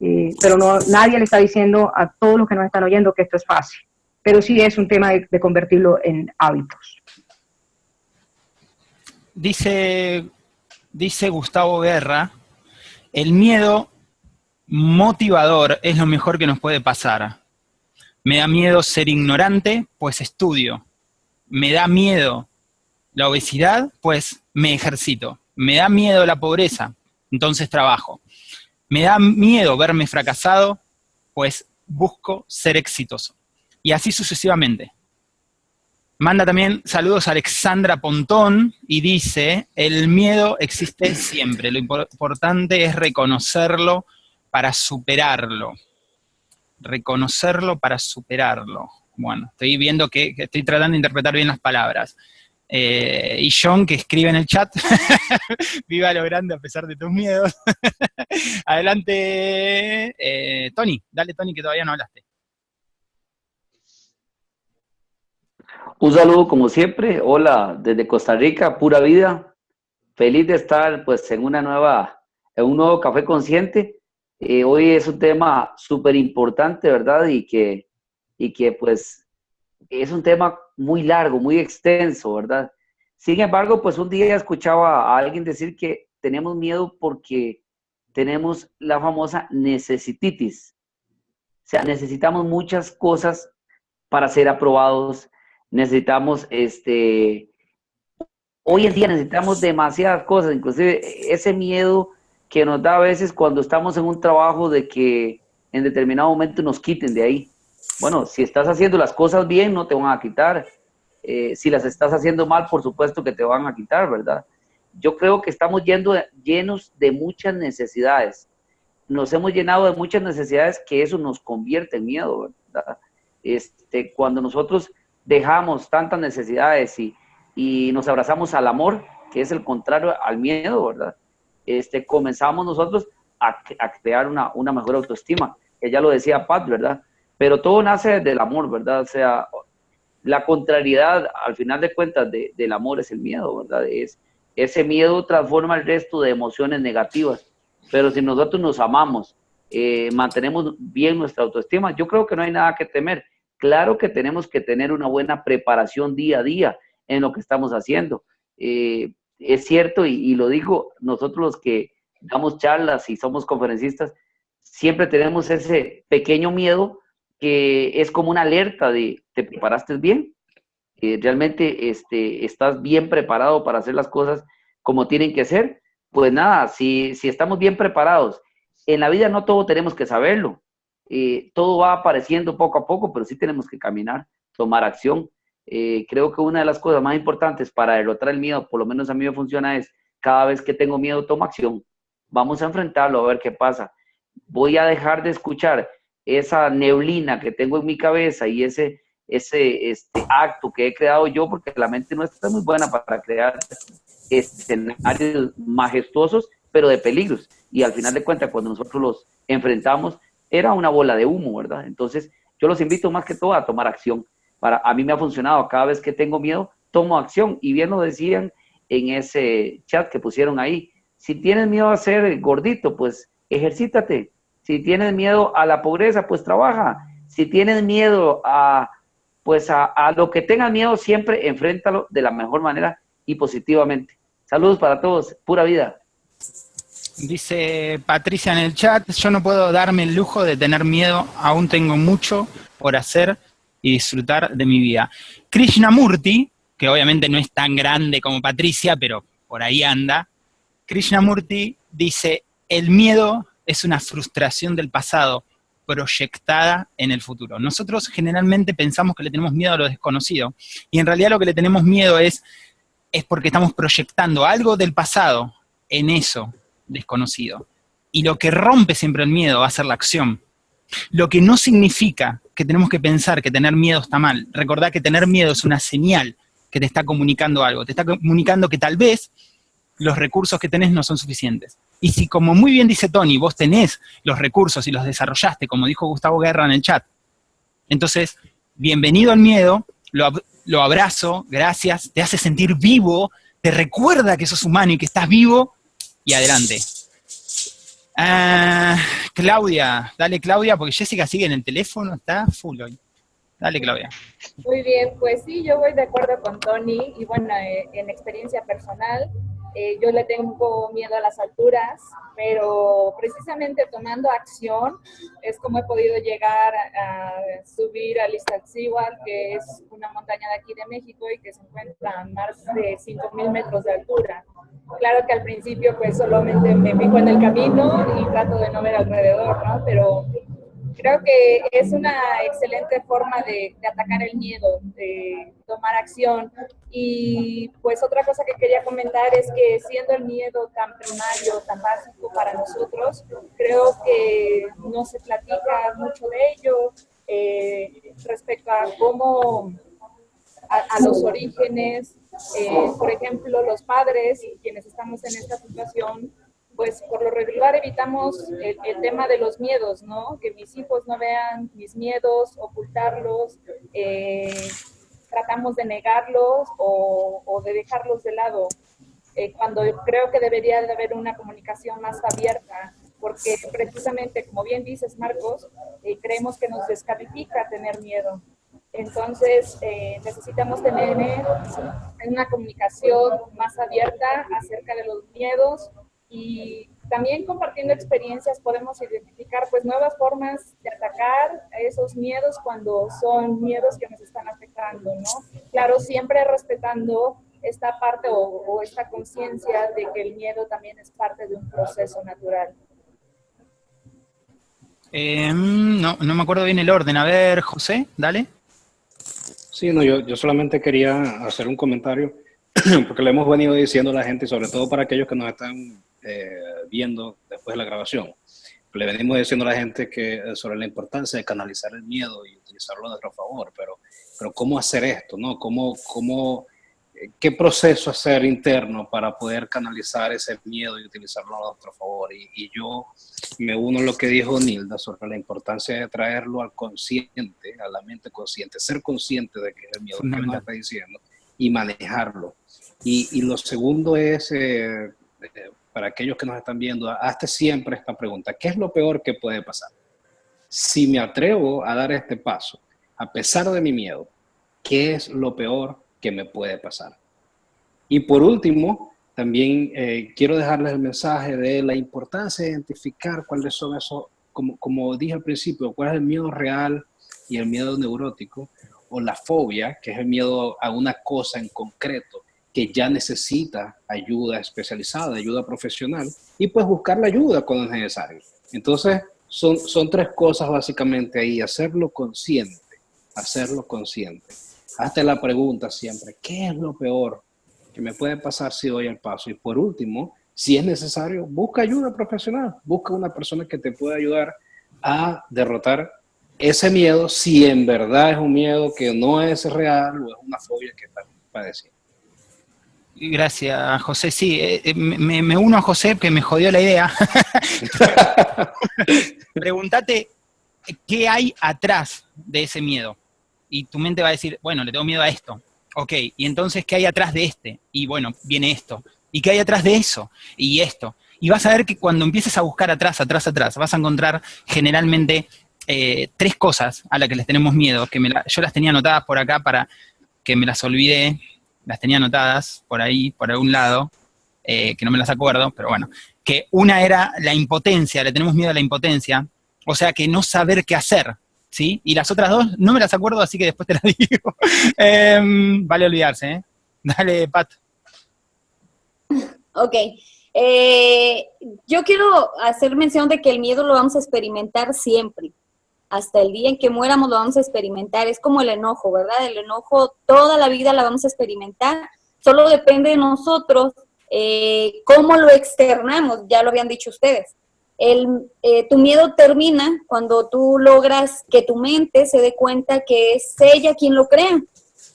Eh, pero no, nadie le está diciendo a todos los que nos están oyendo que esto es fácil pero sí es un tema de, convertirlo en hábitos. Dice, dice Gustavo Guerra, el miedo motivador es lo mejor que nos puede pasar. Me da miedo ser ignorante, pues estudio. Me da miedo la obesidad, pues me ejercito. Me da miedo la pobreza, entonces trabajo. Me da miedo verme fracasado, pues busco ser exitoso y así sucesivamente. Manda también saludos a Alexandra Pontón y dice, el miedo existe siempre, lo importante es reconocerlo para superarlo. Reconocerlo para superarlo. Bueno, estoy viendo que, estoy tratando de interpretar bien las palabras. Eh, y John, que escribe en el chat, *laughs* viva lo grande a pesar de tus miedos. *laughs* Adelante, eh, Tony, dale Tony que todavía no hablaste. Un saludo como siempre, hola desde Costa Rica, pura vida, feliz de estar pues en una nueva, en un nuevo Café Consciente. Eh, hoy es un tema súper importante, ¿verdad? Y que, y que pues es un tema muy largo, muy extenso, ¿verdad? Sin embargo, pues un día escuchaba a alguien decir que tenemos miedo porque tenemos la famosa necesititis. O sea, necesitamos muchas cosas para ser aprobados, necesitamos, este, hoy en día necesitamos demasiadas cosas, inclusive ese miedo que nos da a veces cuando estamos en un trabajo de que en determinado momento nos quiten de ahí. Bueno, si estás haciendo las cosas bien, no te van a quitar. Eh, si las estás haciendo mal, por supuesto que te van a quitar, ¿verdad? yo creo que estamos yendo, llenos de muchas necesidades. Nos hemos llenado de muchas necesidades que eso nos convierte en miedo, ¿verdad? Este, cuando nosotros dejamos tantas necesidades y, y nos abrazamos al amor, que es el contrario al miedo, ¿verdad? Este, comenzamos nosotros a, a crear una, una, mejor autoestima, que ya lo decía Pat, ¿verdad? Pero todo nace del amor, ¿verdad? O sea, la contrariedad, al final de cuentas, del amor es el miedo, ¿verdad? Es, ese miedo transforma el resto de emociones negativas. Pero si nosotros nos amamos, eh, mantenemos bien nuestra autoestima, yo creo que no hay nada que temer. Claro que tenemos que tener una buena preparación día a día en lo que estamos haciendo. Eh, es cierto, y, lo digo, nosotros los que damos charlas y somos conferencistas, siempre tenemos ese pequeño miedo que es como una alerta de, ¿te preparaste bien? Eh, ¿Realmente este, estás bien preparado para hacer las cosas como tienen que ser? Pues nada, si, si estamos bien preparados, en la vida no todo tenemos que saberlo, eh, todo va apareciendo poco a poco, pero sí tenemos que caminar, tomar acción. Eh, creo que una de las cosas más importantes para derrotar el miedo, por lo menos a mí me funciona, es cada vez que tengo miedo, tomo acción. Vamos a enfrentarlo, a ver qué pasa. Voy a dejar de escuchar esa neblina que tengo en mi cabeza y ese, ese este acto que he creado yo, porque la mente nuestra está muy buena para crear escenarios majestuosos, pero de peligros. Y al final de cuentas, cuando nosotros los enfrentamos, era una bola de humo, ¿verdad? Entonces, yo los invito más que todo a tomar acción. Para, a mí me ha funcionado, cada vez que tengo miedo, tomo acción. Y bien lo decían en ese chat que pusieron ahí, si tienes miedo a ser gordito, pues ejercítate, si tienes miedo a la pobreza, pues trabaja. Si tienes miedo a, pues a, lo que tengas miedo, siempre enfréntalo de la mejor manera y positivamente. Saludos para todos, pura vida. Dice Patricia en el chat, yo no puedo darme el lujo de tener miedo, aún tengo mucho por hacer y disfrutar de mi vida. Krishnamurti, que obviamente no es tan grande como Patricia, pero por ahí anda, Krishnamurti dice, el miedo es una frustración del pasado proyectada en el futuro. Nosotros generalmente pensamos que le tenemos miedo a lo desconocido, y en realidad lo que le tenemos miedo es, es porque estamos proyectando algo del pasado en eso desconocido. Y lo que rompe siempre el miedo va a ser la acción. Lo que no significa que tenemos que pensar que tener miedo está mal. Recordad que tener miedo es una señal que te está comunicando algo. Te está comunicando que tal vez los recursos que tenés no son suficientes. Y si, como muy bien dice Tony, vos tenés los recursos y los desarrollaste, como dijo Gustavo Guerra en el chat, entonces, bienvenido al miedo, lo, abrazo, gracias, te hace sentir vivo, te recuerda que sos humano y que estás vivo, y adelante. Ah, Claudia, dale Claudia, porque Jessica sigue en el teléfono, está full hoy. Dale Claudia. Muy bien, pues sí, yo voy de acuerdo con Tony, y bueno, eh, en experiencia personal, eh, yo le tengo miedo a las alturas, pero precisamente tomando acción es como he podido llegar a, subir a Iztaccíhuatl, que es una montaña de aquí de México y que se encuentra a más de 5.000 metros de altura. Claro que al principio pues solamente me fijo en el camino y trato de no ver alrededor, ¿no? Pero Creo que es una excelente forma de, atacar el miedo, de tomar acción. Y pues otra cosa que quería comentar es que siendo el miedo tan primario, tan básico para nosotros, creo que no se platica mucho de ello eh, respecto a cómo, a, los orígenes, eh, por ejemplo, los padres, quienes estamos en esta situación, pues por lo regular evitamos el, tema de los miedos, ¿no? Que mis hijos no vean mis miedos, ocultarlos, eh, tratamos de negarlos o, de dejarlos de lado, eh, cuando creo que debería de haber una comunicación más abierta, porque precisamente, como bien dices, Marcos, eh, creemos que nos descalifica tener miedo. Entonces, necesitamos tener una comunicación más abierta acerca de los miedos, y también compartiendo experiencias podemos identificar pues nuevas formas de atacar a esos miedos cuando son miedos que nos están afectando, ¿no? Claro, siempre respetando esta parte o, esta conciencia de que el miedo también es parte de un proceso natural. Em, no, no me acuerdo bien el orden. A ver, José, dale. Sí, no, yo, yo solamente quería hacer un comentario *clears throat* porque le hemos venido diciendo a la gente, sobre todo para aquellos que nos están eh, viendo después de la grabación, le venimos diciendo a la gente que eh, sobre la importancia de canalizar el miedo y utilizarlo a nuestro favor, pero, pero ¿cómo hacer esto? No? ¿Cómo, cómo, eh, ¿Qué proceso hacer interno para poder canalizar ese miedo y utilizarlo a nuestro favor? Y, y yo me uno a lo que dijo Nilda sobre la importancia de traerlo al consciente, a la mente consciente, ser consciente de que es el miedo que nos está diciendo y manejarlo. Y, y lo segundo es, eh, eh, para aquellos que nos están viendo, hazte siempre esta pregunta, ¿qué es lo peor que puede pasar? Si me atrevo a dar este paso, a pesar de mi miedo, ¿qué es lo peor que me puede pasar? Y por último, también eh, quiero dejarles el mensaje de la importancia de identificar cuáles son esos, como, como dije al principio, cuál es el miedo real y el miedo neurótico, o la fobia, que es el miedo a una cosa en concreto, que ya necesita ayuda especializada, ayuda profesional, y pues buscar la ayuda cuando es necesario. Entonces, son, son tres cosas básicamente ahí, hacerlo consciente, hacerlo consciente. Hazte la pregunta siempre, ¿qué es lo peor que me puede pasar si doy el paso? Y por último, si es necesario, busca ayuda profesional, busca una persona que te pueda ayudar a derrotar ese miedo, si en verdad es un miedo que no es real o es una fobia que está padeciendo. Gracias, José. Sí, eh, eh, me, uno a José que me jodió la idea. *laughs* Pregúntate qué hay atrás de ese miedo. Y tu mente va a decir, bueno, le tengo miedo a esto. Ok, y entonces, ¿qué hay atrás de este? Y bueno, viene esto. ¿Y qué hay atrás de eso? Y esto. Y vas a ver que cuando empieces a buscar atrás, atrás, atrás, vas a encontrar generalmente eh, tres cosas a las que les tenemos miedo, que yo las tenía anotadas por acá para que me las olvidé, las tenía anotadas por ahí, por algún lado, eh, que no me las acuerdo, pero bueno, que una era la impotencia, le tenemos miedo a la impotencia, o sea que no saber qué hacer, ¿sí? Y las otras dos no me las acuerdo, así que después te las *laughs* digo. Em, vale olvidarse, ¿eh? Dale, Pat. Ok. Eh, yo quiero hacer mención de que el miedo lo vamos a experimentar siempre hasta el día en que muéramos lo vamos a experimentar. Es como el enojo, ¿verdad? El enojo toda la vida la vamos a experimentar. Solo depende de nosotros eh, cómo lo externamos, ya lo habían dicho ustedes. El, eh, tu miedo termina cuando tú logras que tu mente se dé cuenta que es ella quien lo crea.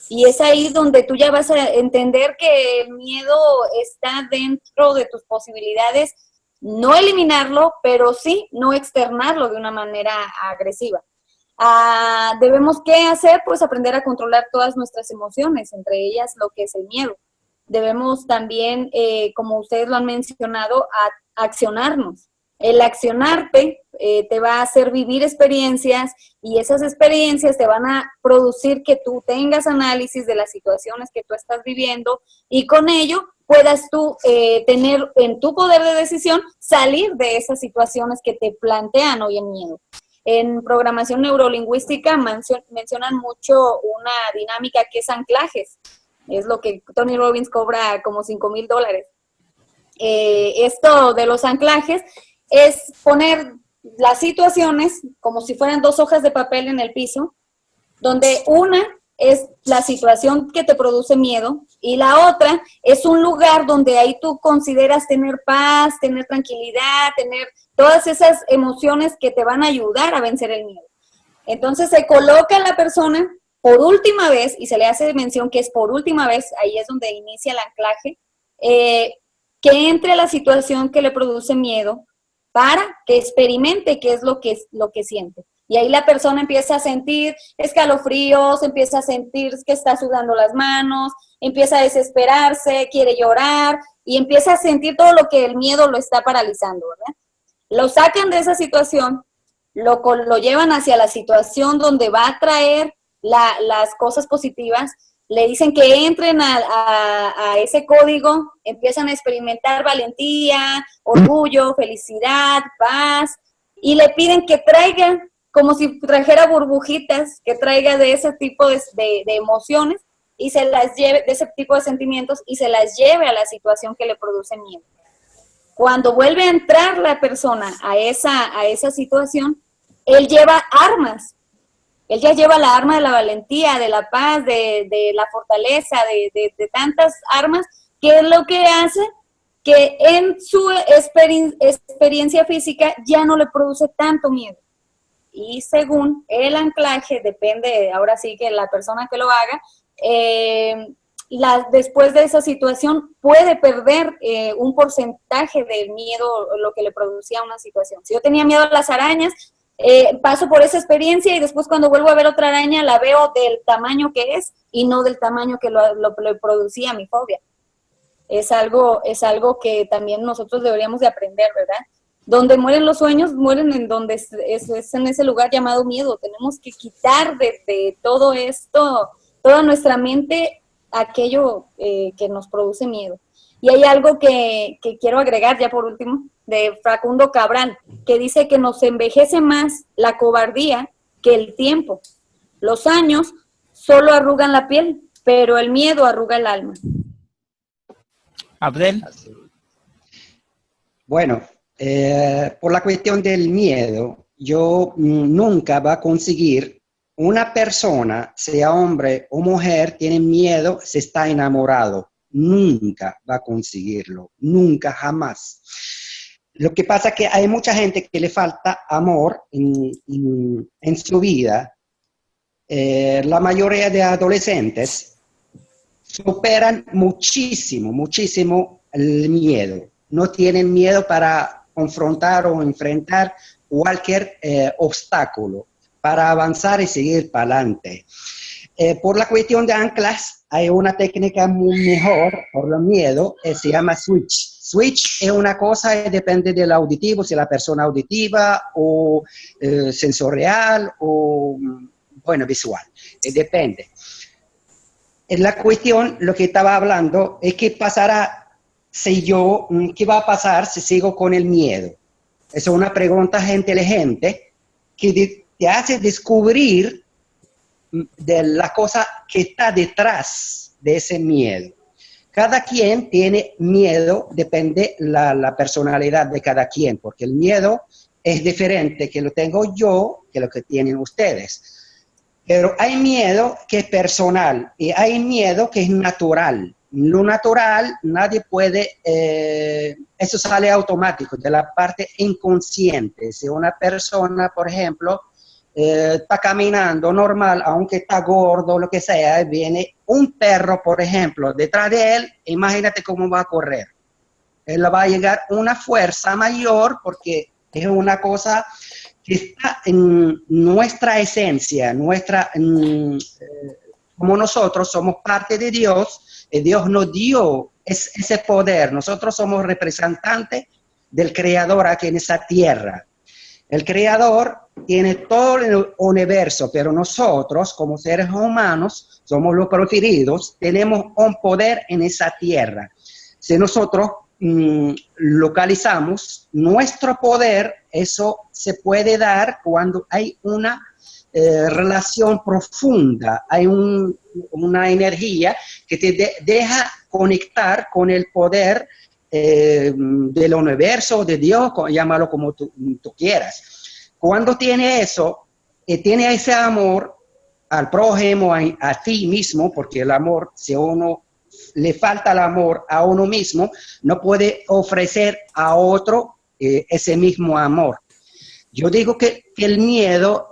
Y es ahí donde tú ya vas a entender que el miedo está dentro de tus posibilidades no eliminarlo, pero sí no externarlo de una manera agresiva. Ah, debemos qué hacer? Pues aprender a controlar todas nuestras emociones, entre ellas lo que es el miedo. Debemos también, eh, como ustedes lo han mencionado, accionarnos. El accionarte eh, te va a hacer vivir experiencias y esas experiencias te van a producir que tú tengas análisis de las situaciones que tú estás viviendo y con ello puedas tú eh, tener en tu poder de decisión salir de esas situaciones que te plantean hoy en miedo. En programación neurolingüística mencionan mucho una dinámica que es anclajes. Es lo que Tony Robbins cobra como 5 mil dólares. Eh, esto de los anclajes es poner las situaciones como si fueran dos hojas de papel en el piso, donde una es la situación que te produce miedo y la otra es un lugar donde ahí tú consideras tener paz, tener tranquilidad, tener todas esas emociones que te van a ayudar a vencer el miedo. Entonces se coloca la persona por última vez, y se le hace mención que es por última vez, ahí es donde inicia el anclaje, eh, que entre la situación que le produce miedo para que experimente qué es lo que, lo que siente. Y ahí la persona empieza a sentir escalofríos, empieza a sentir que está sudando las manos, empieza a desesperarse, quiere llorar y empieza a sentir todo lo que el miedo lo está paralizando. Lo sacan de esa situación, lo, lo llevan hacia la situación donde va a traer las cosas positivas, le dicen que entren a, a, ese código, empiezan a experimentar valentía, orgullo, felicidad, paz, y le piden que traigan como si trajera burbujitas que traiga de ese tipo de, emociones y se las lleve, de ese tipo de sentimientos y se las lleve a la situación que le produce miedo. Cuando vuelve a entrar la persona a esa, a esa situación, él lleva armas. Él ya lleva la arma de la valentía, de la paz, de, la fortaleza, de, de, tantas armas, que es lo que hace que en su experiencia física ya no le produce tanto miedo. Y según el anclaje, depende, ahora sí que la persona que lo haga, eh, después de esa situación puede perder eh, un porcentaje del miedo, lo que le producía una situación. Si yo tenía miedo a las arañas, eh, paso por esa experiencia y después cuando vuelvo a ver otra araña la veo del tamaño que es y no del tamaño que lo, lo, producía mi fobia. Es algo, es algo que también nosotros deberíamos de aprender, ¿verdad? Donde mueren los sueños, mueren en donde es, es, en ese lugar llamado miedo. Tenemos que quitar de, de todo esto, toda nuestra mente, aquello eh, que nos produce miedo. Y hay algo que, que quiero agregar ya por último, de Facundo Cabral, que dice que nos envejece más la cobardía que el tiempo. Los años solo arrugan la piel, pero el miedo arruga el alma. Abdel. Bueno, eh, por la cuestión del miedo, yo nunca va a conseguir una persona, sea hombre o mujer, tiene miedo, se está enamorado. Nunca va a conseguirlo, nunca, jamás. Lo que pasa es que hay mucha gente que le falta amor en, su vida. Eh, la mayoría de adolescentes superan muchísimo, muchísimo el miedo. No tienen miedo para confrontar o enfrentar cualquier eh, obstáculo, para avanzar y seguir para adelante. Eh, por la cuestión de anclas, hay una técnica muy mejor por el miedo, se llama switch Switch es una cosa y depende del auditivo, si la persona auditiva o eh, sensorial o, bueno, visual. Eh, depende. En la cuestión, lo que estaba hablando es qué pasará si yo, mm, qué va a pasar si sigo con el miedo. Esa es una pregunta inteligente que te hace descubrir mm, de la cosa que está detrás de ese miedo. Cada quien tiene miedo, depende la, la personalidad de cada quien, porque el miedo es diferente que lo tengo yo que lo que tienen ustedes. Pero hay miedo que es personal y hay miedo que es natural. Lo natural nadie puede, eh, eso sale automático de la parte inconsciente. Si una persona, por ejemplo, eh, está caminando normal, aunque está gordo, lo que sea, viene un perro, por ejemplo, detrás de él, imagínate cómo va a correr. Él va a llegar una fuerza mayor porque es una cosa que está en nuestra esencia, nuestra, eh, como nosotros somos parte de Dios, Dios nos dio ese poder, nosotros somos representantes del Creador aquí en esa tierra. El Creador tiene todo el universo, pero nosotros, como seres humanos, somos los preferidos, tenemos un poder en esa tierra. Si nosotros mm, localizamos nuestro poder, eso se puede dar cuando hay una eh, relación profunda, hay una energía que te deja conectar con el poder eh, del universo, de Dios, llámalo como tú, quieras. Cuando tiene eso, eh, tiene ese amor al prójimo, a, ti mismo, porque el amor, si uno le falta el amor a uno mismo, no puede ofrecer a otro eh, ese mismo amor. Yo digo que el miedo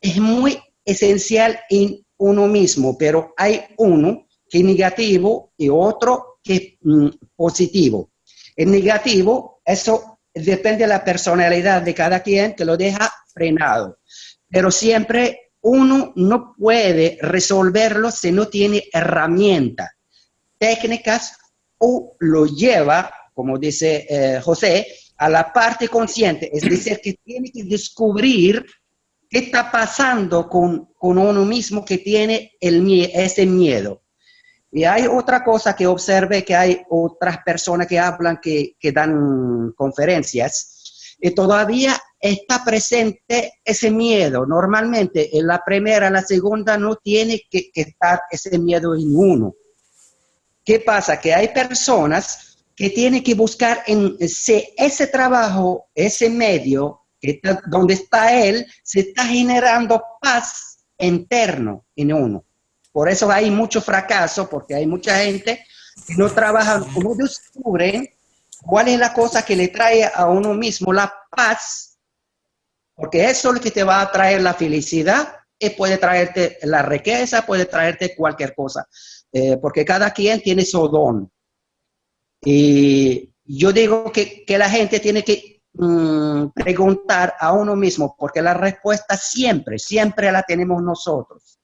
es muy esencial en uno mismo, pero hay uno que es negativo y otro que es mm, positivo. El negativo, eso depende de la personalidad de cada quien que lo deja frenado. Pero siempre uno no puede resolverlo si no tiene herramientas, técnicas o lo lleva, como dice eh, José, a la parte consciente. Es decir, que tiene que descubrir qué está pasando con, con uno mismo que tiene el, ese miedo. Y hay otra cosa que observe que hay otras personas que hablan, que, dan conferencias, y todavía está presente ese miedo. Normalmente en la primera, en la segunda no tiene que, estar ese miedo en uno. ¿Qué pasa? Que hay personas que tienen que buscar en ese trabajo, ese medio, donde está él, se está generando paz interno en uno. Por eso hay mucho fracaso, porque hay mucha gente que no trabaja, no descubren cuál es la cosa que le trae a uno mismo la paz, porque eso es lo que te va a traer la felicidad y puede traerte la riqueza, puede traerte cualquier cosa, eh, porque cada quien tiene su don. Y yo digo que, que la gente tiene que mm, preguntar a uno mismo, porque la respuesta siempre, siempre la tenemos nosotros.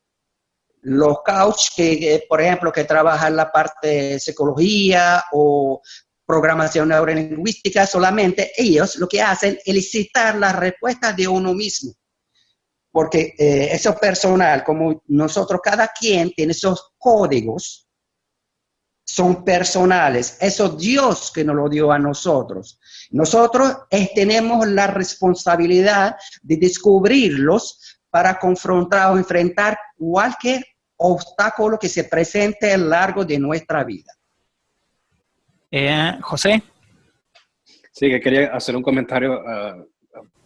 Los coach que, por ejemplo, que trabajan la parte de psicología o programación neurolingüística, solamente ellos lo que hacen es citar las respuestas de uno mismo. Porque eh, eso personal, como nosotros, cada quien tiene esos códigos, son personales. Eso Dios que nos lo dio a nosotros. Nosotros tenemos la responsabilidad de descubrirlos para confrontar o enfrentar cualquier obstáculo que se presente a lo largo de nuestra vida. Eh, José. Sí, que quería hacer un comentario uh,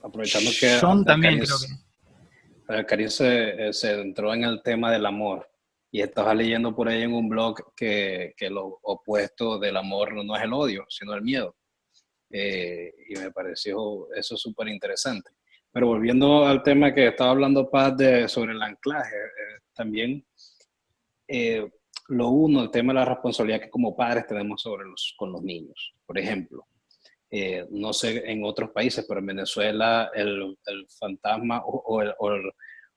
aprovechando que... Son también creo que... Karin se, eh, se entró en el tema del amor y estaba leyendo por ahí en un blog que, que lo opuesto del amor no es el odio, sino el miedo. Eh, y me pareció eso súper interesante. Pero volviendo al tema que estaba hablando Paz de, sobre el anclaje, también lo uno, el tema de la responsabilidad que como padres tenemos sobre los, con los niños. Por ejemplo, eh, no sé en otros países, pero en Venezuela el, el fantasma o, el,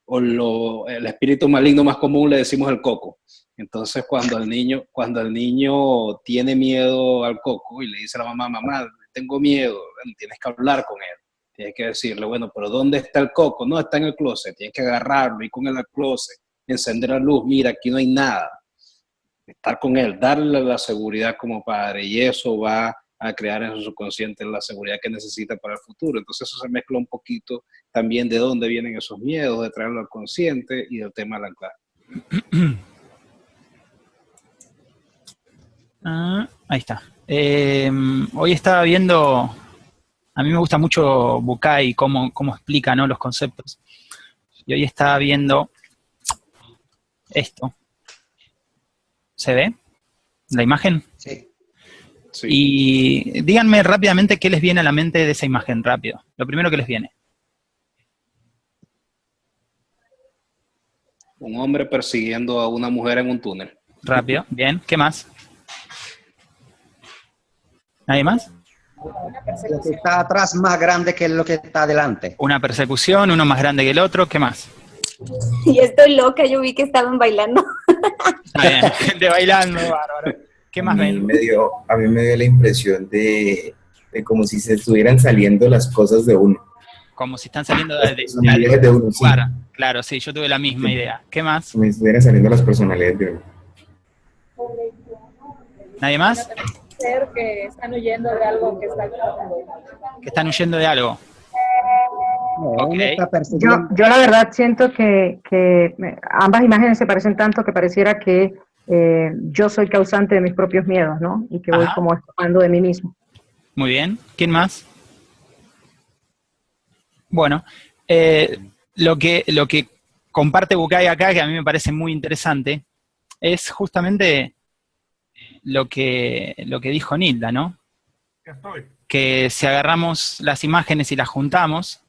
o, lo, el, espíritu maligno más común le decimos el coco. Entonces cuando el niño, cuando el niño tiene miedo al coco y le dice a la mamá, mamá, tengo miedo, tienes que hablar con él. Tienes que decirle, bueno, pero ¿dónde está el coco? No, está en el closet. Tienes que agarrarlo y con él al closet, encender la luz. Mira, aquí no hay nada estar con él, darle la seguridad como padre y eso va a crear en su subconsciente la seguridad que necesita para el futuro. Entonces eso se mezcla un poquito también de dónde vienen esos miedos, de traerlo al consciente y del tema de la clave. Ah, ahí está. Em, hoy estaba viendo, a mí me gusta mucho Bukai, cómo, cómo explica ¿no? los conceptos. Y hoy estaba viendo esto, ¿Se ve la imagen? Sí. Y díganme rápidamente qué les viene a la mente de esa imagen, rápido. Lo primero que les viene. Un hombre persiguiendo a una mujer en un túnel. Rápido, bien. ¿Qué más? ¿Nadie más? Lo que está atrás más grande que lo que está adelante. Una persecución, uno más grande que el otro. ¿Qué más? *laughs* Y estoy loca, yo vi que estaban bailando. *laughs* gente bailando, bárbaro. ¿Qué más ven? Me dio, a mí me dio la impresión de, de, como si se estuvieran saliendo las cosas de uno. Como si están saliendo de, de, de uno, sí. Claro, sí, yo tuve la misma idea. ¿Qué más? Como si estuvieran saliendo las personalidades de uno. ¿Nadie más? Que están huyendo de algo que está Que están huyendo de algo. Yo, yo, la verdad siento que, que, ambas imágenes se parecen tanto que pareciera que eh, yo soy causante de mis propios miedos, ¿no? Y que voy como escapando de mí mismo. Muy bien. ¿Quién más? Bueno, eh, lo, que, lo que comparte Bukai acá, que a mí me parece muy interesante, es justamente lo que, lo que dijo Nilda, ¿no? Que si agarramos las imágenes y las juntamos,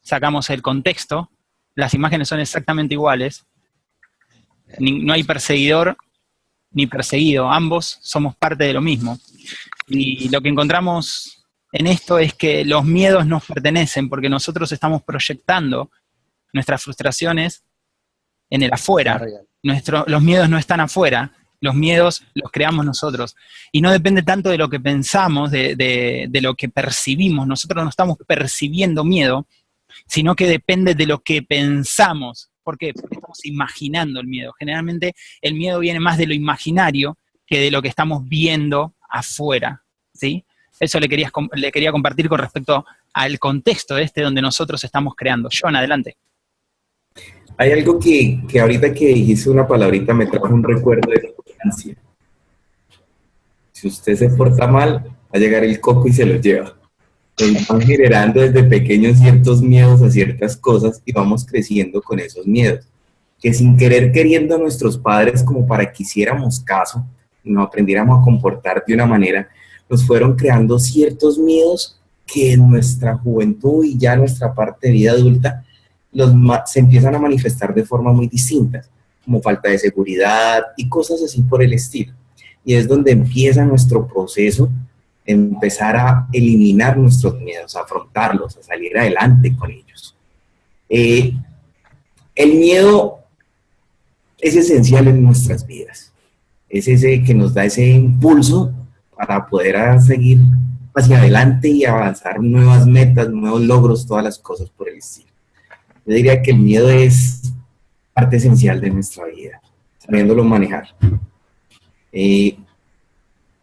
sacamos el contexto, las imágenes son exactamente iguales, no hay perseguidor ni perseguido, ambos somos parte de lo mismo. Y lo que encontramos en esto es que los miedos nos pertenecen porque nosotros estamos proyectando nuestras frustraciones en el afuera. los miedos no están afuera, los miedos los creamos nosotros. Y no depende tanto de lo que pensamos, de, de lo que percibimos. Nosotros no estamos percibiendo miedo, sino que depende de lo que pensamos. ¿Por qué? Porque estamos imaginando el miedo. Generalmente el miedo viene más de lo imaginario que de lo que estamos viendo afuera, ¿sí? Eso le, quería, le quería compartir con respecto al contexto este donde nosotros estamos creando. John, adelante. Hay algo que, que ahorita que dijiste una palabrita me trajo un recuerdo de Si usted se porta mal, va a llegar el coco y se lo lleva. nos van generando desde pequeños ciertos miedos a ciertas cosas y vamos creciendo con esos miedos. Que sin querer queriendo a nuestros padres como para que hiciéramos caso y nos aprendiéramos a comportar de una manera, nos fueron creando ciertos miedos que en nuestra juventud y ya nuestra parte de vida adulta se empiezan a manifestar de forma muy distintas, como falta de seguridad y cosas así por el estilo. Y es donde empieza nuestro proceso empezar a eliminar nuestros miedos, a afrontarlos, a salir adelante con ellos. Eh, el miedo es esencial en nuestras vidas. Es ese que nos da ese impulso para poder seguir hacia adelante y avanzar nuevas metas, nuevos logros, todas las cosas por el estilo. Yo diría que el miedo es parte esencial de nuestra vida, sabiéndolo manejar. Eh,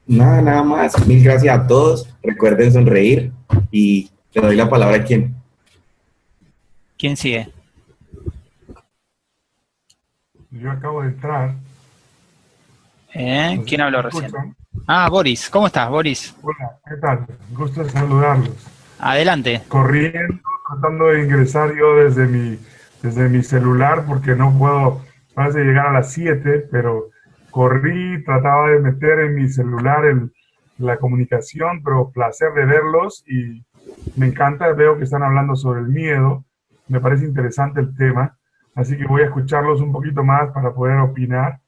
nada, nada más. Mil gracias a todos. Recuerden sonreír y le doy la palabra a quien. ¿Quién sigue? Yo acabo de entrar. ¿Eh? ¿Quién habló recién? Ah, Boris. ¿Cómo estás, Boris? Hola, ¿qué tal? Gusto saludarlos. Adelante. Corriendo, tratando de ingresar yo desde mi, desde mi celular porque no puedo, parece llegar a las 7, pero corrí, trataba de meter en mi celular el, la comunicación, pero placer de verlos y me encanta, veo que están hablando sobre el miedo, me parece interesante el tema, así que voy a escucharlos un poquito más para poder opinar,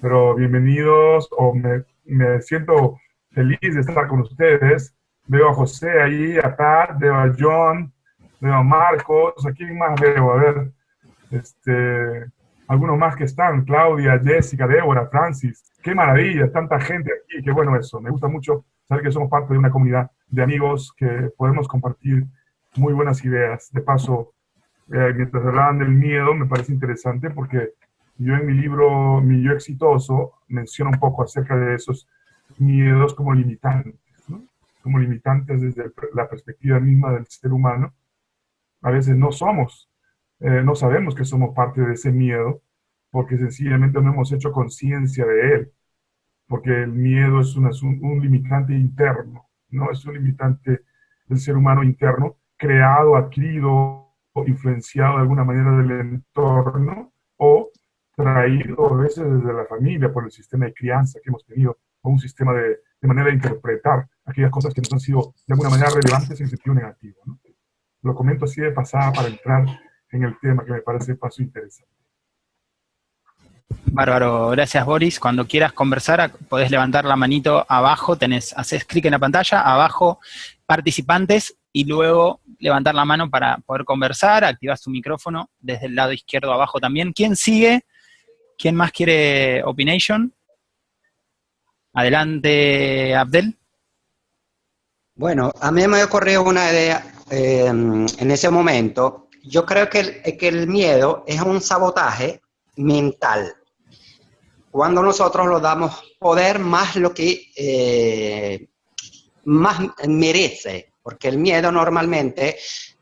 pero bienvenidos, o me, me siento feliz de estar con ustedes, veo a José ahí, a Pat, veo a John, veo a Marcos, ¿a quién más veo? A ver, este, algunos más que están, Claudia, Jessica, Débora, Francis. Qué maravilla, tanta gente aquí, qué bueno eso. Me gusta mucho saber que somos parte de una comunidad de amigos que podemos compartir muy buenas ideas. De paso, eh, mientras hablaban del miedo, me parece interesante porque yo en mi libro, Mi Yo Exitoso, menciono un poco acerca de esos miedos como limitantes, como limitantes desde la perspectiva misma del ser humano. A veces no somos eh, no sabemos que somos parte de ese miedo porque sencillamente no hemos hecho conciencia de él, porque el miedo es un, un, limitante interno, no es un limitante del ser humano interno, creado, adquirido influenciado de alguna manera del entorno o traído a veces desde la familia por el sistema de crianza que hemos tenido o un sistema de, de manera de interpretar aquellas cosas que nos han sido de alguna manera relevantes en sentido negativo. Lo comento así de pasada para entrar en el tema que me parece paso interesante. Bárbaro, gracias Boris. Cuando quieras conversar, podés levantar la manito abajo, tenés, haces clic en la pantalla, abajo participantes y luego levantar la mano para poder conversar, activas tu micrófono desde el lado izquierdo abajo también. ¿Quién sigue? ¿Quién más quiere opination? Adelante, Abdel. Bueno, a mí me ocurrió una idea eh, en ese momento yo creo que el, miedo es un sabotaje mental. Cuando nosotros lo damos poder más lo que eh, más merece, porque el miedo normalmente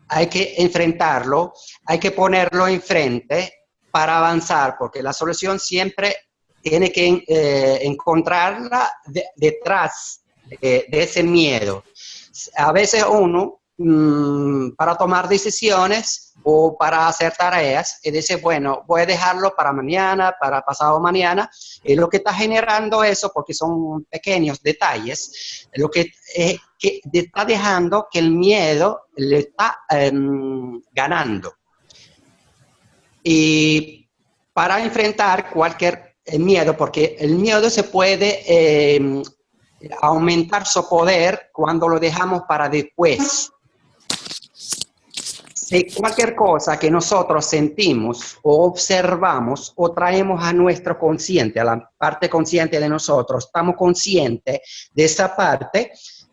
hay que enfrentarlo, hay que ponerlo enfrente para avanzar, porque la solución siempre tiene que eh, encontrarla detrás de ese miedo. A veces uno, mm, para tomar decisiones, o para hacer tareas. Y dice, bueno, voy a dejarlo para mañana, para pasado mañana, y lo que está generando eso, porque son pequeños detalles, lo que, eh, que está dejando que el miedo le está em, ganando. Y para enfrentar cualquier eh, miedo, porque el miedo se puede em, aumentar su poder cuando lo dejamos para después cualquier cosa que nosotros sentimos o observamos o traemos a nuestro consciente, a la parte consciente de nosotros, estamos conscientes de esa parte,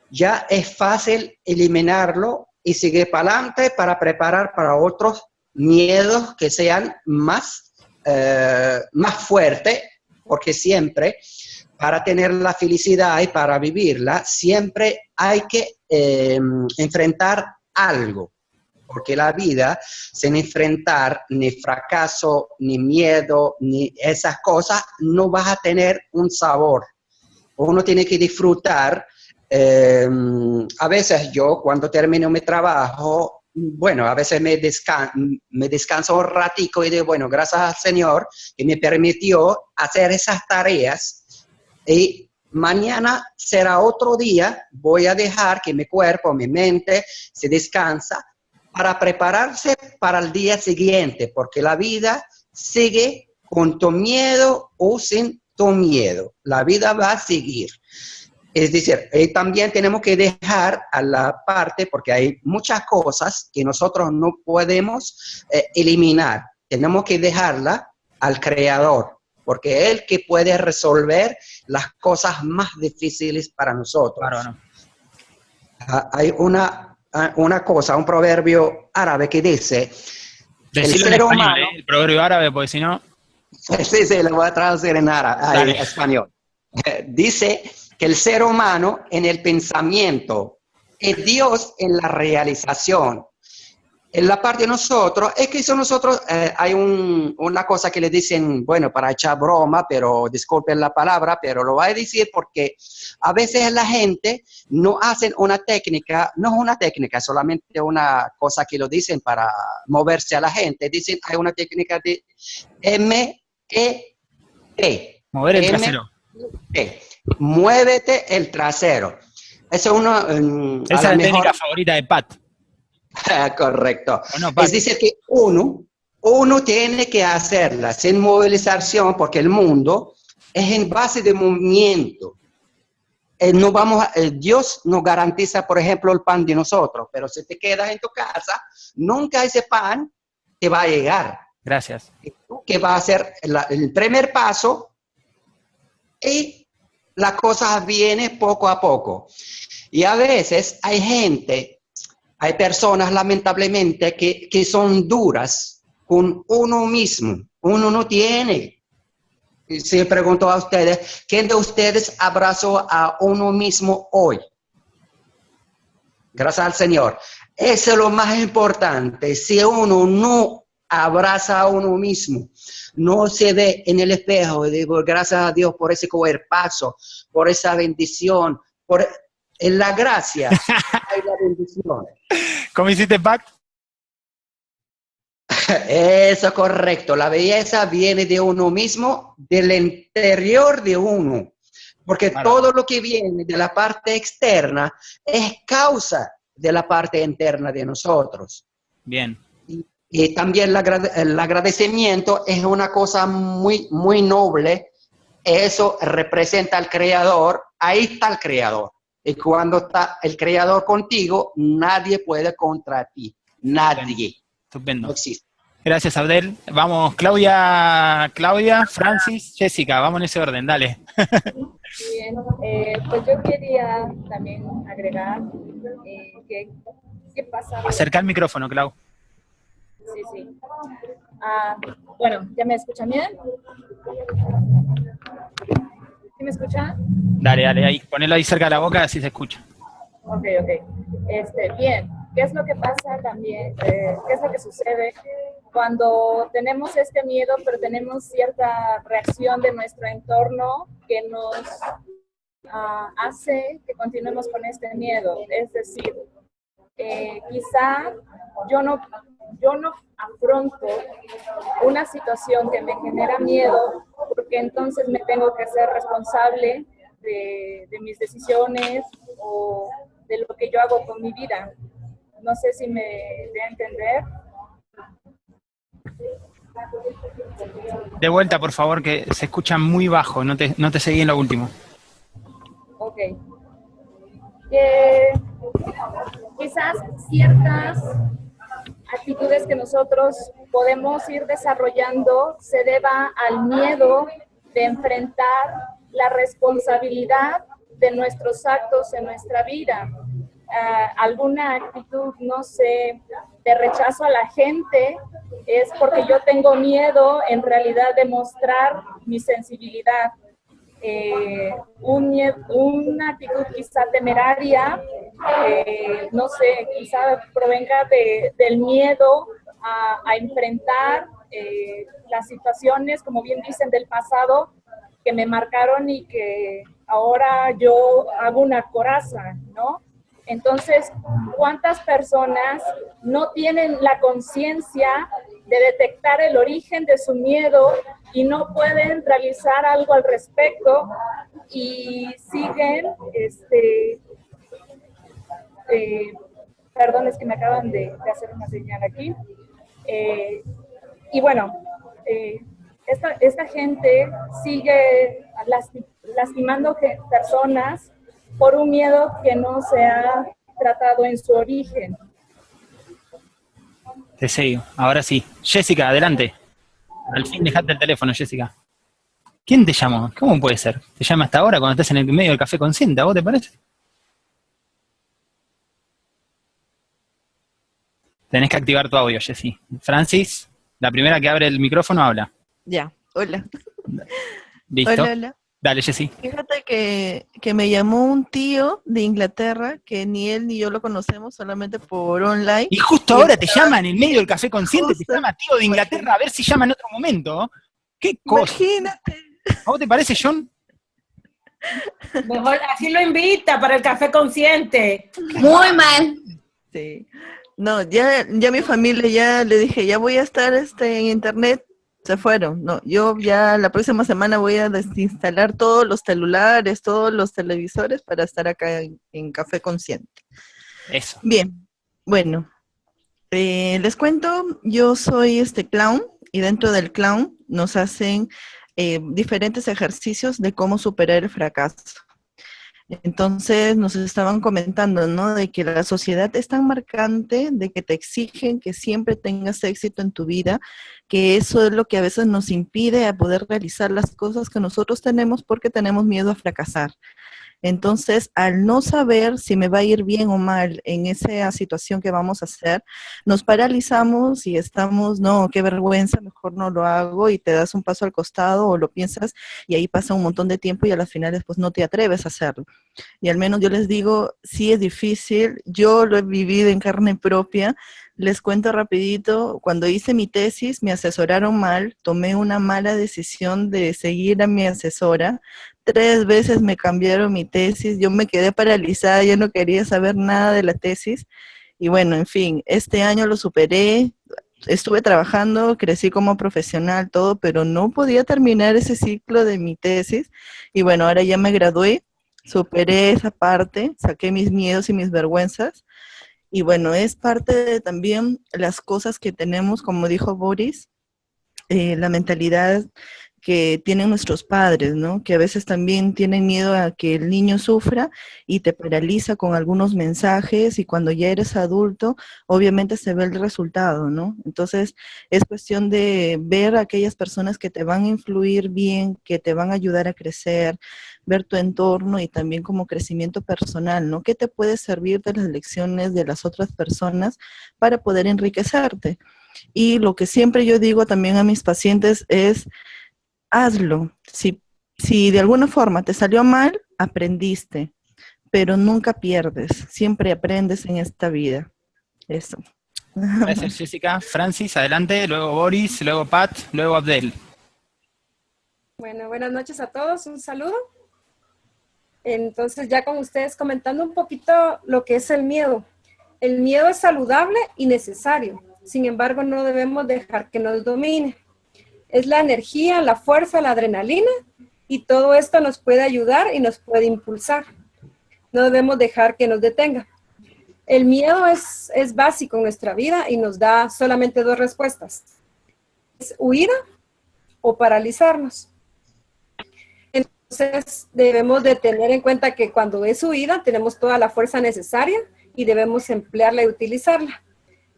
ya es fácil eliminarlo y seguir para adelante para preparar para otros miedos que sean más, eh, más fuertes, porque siempre para tener la felicidad y para vivirla, siempre hay que eh, enfrentar algo porque la vida, sin enfrentar ni fracaso, ni miedo, ni esas cosas, no vas a tener un sabor. Uno tiene que disfrutar em, a veces yo cuando termino mi trabajo, bueno, a veces me, descanso un ratico y digo, bueno, gracias al Señor que me permitió hacer esas tareas y mañana será otro día, voy a dejar que mi cuerpo, mi mente se descansa para prepararse para el día siguiente, porque la vida sigue con tu miedo o sin tu miedo. La vida va a seguir. Es decir, eh, también tenemos que dejar a la parte, porque hay muchas cosas que nosotros no podemos eh, eliminar. Tenemos que dejarla al creador, porque el que puede resolver las cosas más difíciles para nosotros. Claro, ah, hay una, una cosa, un proverbio árabe que dice... el, ser humano, ¿eh? el proverbio árabe, porque si no... *laughs* Sí, sí, lo voy a traducir en árabe, en español. dice que el ser humano en el pensamiento es Dios en la realización la parte de nosotros, es que son nosotros, eh, hay una cosa que le dicen, bueno, para echar broma, pero disculpen la palabra, pero lo voy a decir porque a veces la gente no hace una técnica, no es una técnica, solamente una cosa que lo dicen para moverse a la gente, dicen, hay una técnica de M-E-T. Mover el trasero. -E. Muévete el trasero. Esa es una... Esa es la técnica favorita de Pat. *laughs* Correcto. es decir, que uno, uno tiene que hacerla sin movilización porque el mundo es en base de movimiento. Eh, no vamos eh, Dios nos garantiza, por ejemplo, el pan de nosotros, pero si te quedas en tu casa, nunca ese pan te va a llegar. Gracias. Que va a ser el primer paso y las cosas vienen poco a poco. Y a veces hay gente hay personas, lamentablemente, que, que son duras con uno mismo. Uno no tiene. Si pregunto a ustedes, ¿quién de ustedes abrazó a uno mismo hoy? Gracias al Señor. Eso es lo más importante. Si uno no abraza a uno mismo, no se ve en el espejo y digo, gracias a Dios por ese paso, por esa bendición, por la gracia *laughs* bendición. ¿Cómo hiciste, Pac? *laughs* Eso es correcto. La belleza viene de uno mismo, del interior de uno. Porque todo lo que viene de la parte externa es causa de la parte interna de nosotros. Bien. Y, también el agradecimiento es una cosa muy, muy noble. Eso representa al creador. Ahí está el creador. Y cuando está el creador contigo, nadie puede contra ti. Nadie. Estupendo. No existe. Gracias, Abdel. Vamos, Claudia, Claudia, Francis, Jessica, vamos en ese orden, dale. Bien, eh, pues yo quería también agregar eh, que, qué pasa... Acerca el micrófono, Clau. Sí, sí. Ah, bueno, ¿ya me escuchan bien? Me escucha? Dale, dale, ahí, ponelo ahí cerca de la boca, así se escucha. Ok, ok. Este, bien, ¿qué es lo que pasa también? Eh, ¿Qué es lo que sucede cuando tenemos este miedo, pero tenemos cierta reacción de nuestro entorno que nos uh, hace que continuemos con este miedo? Es decir, eh, quizá yo no, yo no afronto una situación que me genera miedo porque entonces me tengo que ser responsable de, mis decisiones o de lo que yo hago con mi vida. No sé si me de entender. De vuelta, por favor, que se escucha muy bajo, no te, no te seguí en lo último. Ok. Quizás ciertas actitudes que nosotros podemos ir desarrollando se deba al miedo de enfrentar la responsabilidad de nuestros actos en nuestra vida. Ah, alguna actitud, no sé, de rechazo a la gente, es porque yo tengo miedo en realidad de mostrar mi sensibilidad. Eh, un, una actitud quizá temeraria, eh, no sé, quizá provenga de, del miedo a, enfrentar eh, las situaciones, como bien dicen, del pasado, que me marcaron y que ahora yo hago una coraza, ¿no? Entonces, ¿cuántas personas no tienen la conciencia de detectar el origen de su miedo y no pueden realizar algo al respecto y siguen, este, eh, perdón, es que me acaban de, hacer una señal aquí. Eh, y bueno, eh, esta, esta, gente sigue lastimando personas por un miedo que no se ha tratado en su origen. Te sigo, ahora sí. Jessica, adelante. Al fin dejaste el teléfono, Jessica. ¿Quién te llamó? ¿Cómo puede ser? ¿Te llama hasta ahora cuando estás en el medio del café consciente? ¿A vos te parece? Tenés que activar tu audio, Jessy. Francis, la primera que abre el micrófono habla. Ya, hola. ¿Listo? Hola, hola. Dale, Jessy. Fíjate que, que, me llamó un tío de Inglaterra, que ni él ni yo lo conocemos, solamente por online. Y justo ahora te llama en el medio del café consciente, te llama tío de Inglaterra, a ver si llama en otro momento. ¿Qué cosa? Imagínate. ¿A vos te parece, John? Mejor así lo invita para el café consciente. Muy mal. Sí. No, ya, ya mi familia ya le dije, ya voy a estar este, en internet se fueron. No, yo ya la próxima semana voy a desinstalar todos los celulares, todos los televisores para estar acá en, Café Consciente. Eso. Bien, bueno, eh, les cuento, yo soy este clown y dentro del clown nos hacen eh, diferentes ejercicios de cómo superar el fracaso. Entonces nos estaban comentando, ¿no? De que la sociedad es tan marcante, de que te exigen que siempre tengas éxito en tu vida, que eso es lo que a veces nos impide a poder realizar las cosas que nosotros tenemos porque tenemos miedo a fracasar. Entonces, al no saber si me va a ir bien o mal en esa situación que vamos a hacer, nos paralizamos y estamos, no, qué vergüenza, mejor no lo hago y te das un paso al costado o lo piensas y ahí pasa un montón de tiempo y a las finales pues no te atreves a hacerlo. Y al menos yo les digo, sí es difícil, yo lo he vivido en carne propia, les cuento rapidito, cuando hice mi tesis me asesoraron mal, tomé una mala decisión de seguir a mi asesora, tres veces me cambiaron mi tesis, yo me quedé paralizada, yo no quería saber nada de la tesis. Y bueno, en fin, este año lo superé, estuve trabajando, crecí como profesional, todo, pero no podía terminar ese ciclo de mi tesis. Y bueno, ahora ya me gradué, superé esa parte, saqué mis miedos y mis vergüenzas. Y bueno, es parte de también las cosas que tenemos, como dijo Boris, eh, la mentalidad que tienen nuestros padres, ¿no? Que a veces también tienen miedo a que el niño sufra y te paraliza con algunos mensajes y cuando ya eres adulto, obviamente se ve el resultado, ¿no? Entonces, es cuestión de ver a aquellas personas que te van a influir bien, que te van a ayudar a crecer, ver tu entorno y también como crecimiento personal, ¿no? ¿Qué te puede servir de las lecciones de las otras personas para poder enriquecerte? Y lo que siempre yo digo también a mis pacientes es, hazlo. Si, si de alguna forma te salió mal, aprendiste, pero nunca pierdes, siempre aprendes en esta vida. Eso. Gracias, Jessica. Francis, adelante, luego Boris, luego Pat, luego Abdel. Bueno, buenas noches a todos, un saludo. Entonces, ya con ustedes comentando un poquito lo que es el miedo. El miedo es saludable y necesario, sin embargo, no debemos dejar que nos domine es la energía, la fuerza, la adrenalina y todo esto nos puede ayudar y nos puede impulsar. No debemos dejar que nos detenga. El miedo es, es básico en nuestra vida y nos da solamente dos respuestas. Es huir o paralizarnos. Entonces debemos de tener en cuenta que cuando es huida tenemos toda la fuerza necesaria y debemos emplearla y utilizarla.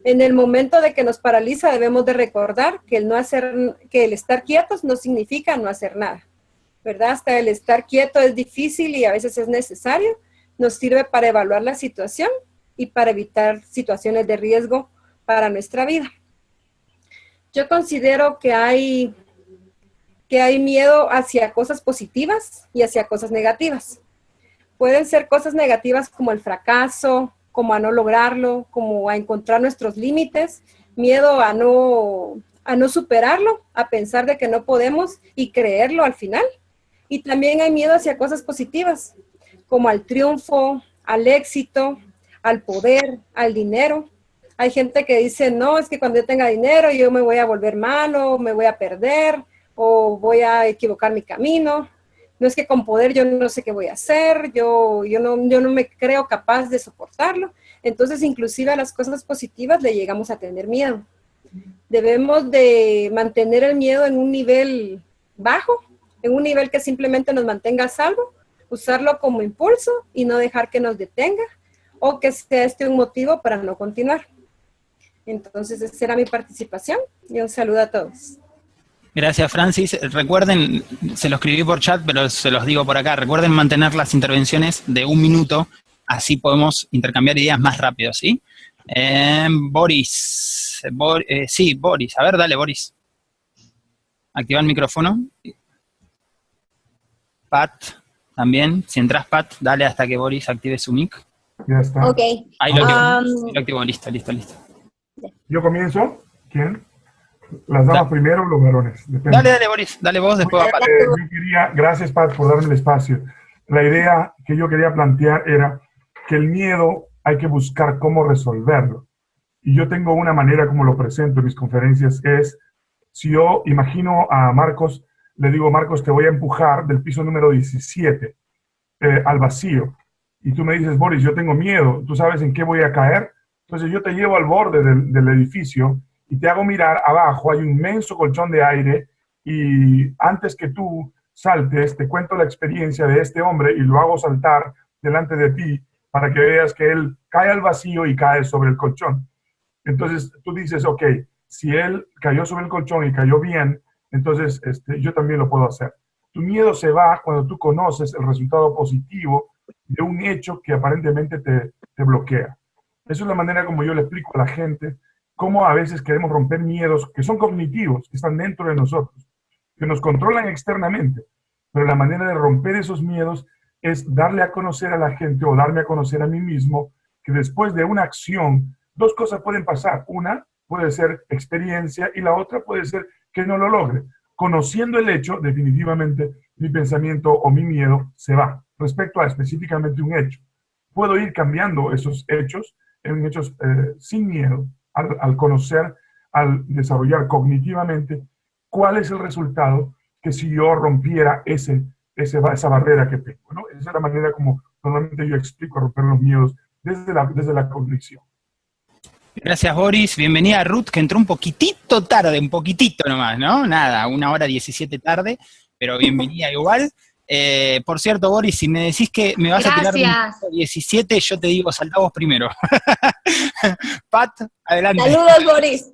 En el momento de que nos paraliza debemos de recordar que el, no hacer, que el estar quietos no significa no hacer nada, ¿verdad? Hasta el estar quieto es difícil y a veces es necesario, nos sirve para evaluar la situación y para evitar situaciones de riesgo para nuestra vida. Yo considero que hay, hay miedo hacia cosas positivas y hacia cosas negativas. Pueden ser cosas negativas como el fracaso, como a no lograrlo, como a encontrar nuestros límites, miedo a no, a no superarlo, a pensar de que no podemos y creerlo al final. Y también hay miedo hacia cosas positivas, como al triunfo, al éxito, al poder, al dinero. Hay gente que dice, no, es que cuando yo tenga dinero yo me voy a volver malo, me voy a perder o voy a equivocar mi camino. No es que con poder yo no sé qué voy a hacer, yo, yo, no, yo no me creo capaz de soportarlo. Entonces, inclusive a las cosas positivas le llegamos a tener miedo. Debemos de mantener el miedo en un nivel bajo, en un nivel que simplemente nos mantenga a salvo, usarlo como impulso y no dejar que nos detenga o que sea este un motivo para no continuar. Entonces, esa era mi participación y un saludo a todos. Gracias, Francis. Recuerden, se lo escribí por chat, pero se los digo por acá, recuerden mantener las intervenciones de un minuto, así podemos intercambiar ideas más rápido, ¿sí? Eh, Boris, eh, sí, Boris, a ver, dale, Boris. Activa el micrófono. Pat, también, si entras, Pat, dale hasta que Boris active su mic. Ya está. Ok. Ahí lo, Um, activo, listo, listo, listo. ¿Yo comienzo? ¿Quién? ¿Las damas primero o los varones? Depende. Dale, dale, Boris, dale vos, después va Pat. Eh, yo quería, gracias Pat por darme el espacio. La idea que yo quería plantear era que el miedo hay que buscar cómo resolverlo. Y yo tengo una manera como lo presento en mis conferencias, es si yo imagino a Marcos, le digo, Marcos, te voy a empujar del piso número 17 eh, al vacío. Y tú me dices, Boris, yo tengo miedo, ¿tú sabes en qué voy a caer? Entonces yo te llevo al borde del, del edificio y te hago mirar abajo, hay un inmenso colchón de aire y antes que tú saltes, te cuento la experiencia de este hombre y lo hago saltar delante de ti para que veas que él cae al vacío y cae sobre el colchón. Entonces tú dices, ok, si él cayó sobre el colchón y cayó bien, entonces este, yo también lo puedo hacer. Tu miedo se va cuando tú conoces el resultado positivo de un hecho que aparentemente te, te bloquea. Esa es la manera como yo le explico a la gente cómo a veces queremos romper miedos que son cognitivos, que están dentro de nosotros, que nos controlan externamente. Pero la manera de romper esos miedos es darle a conocer a la gente o darme a conocer a mí mismo que después de una acción, dos cosas pueden pasar. Una puede ser experiencia y la otra puede ser que no lo logre. Conociendo el hecho, definitivamente mi pensamiento o mi miedo se va respecto a específicamente un hecho. Puedo ir cambiando esos hechos en hechos eh, sin miedo, al, al, conocer, al desarrollar cognitivamente cuál es el resultado que si yo rompiera ese, ese, esa barrera que tengo. ¿no? Esa es la manera como normalmente yo explico romper los miedos desde la, desde la cognición. Gracias, Boris. Bienvenida a Ruth, que entró un poquitito tarde, un poquitito nomás, ¿no? Nada, una hora 17 tarde, pero bienvenida igual. Eh, por cierto, Boris, si me decís que me vas Gracias. a tirar un 17, yo te digo, saltá vos primero. *laughs* Pat, adelante. Saludos, Boris.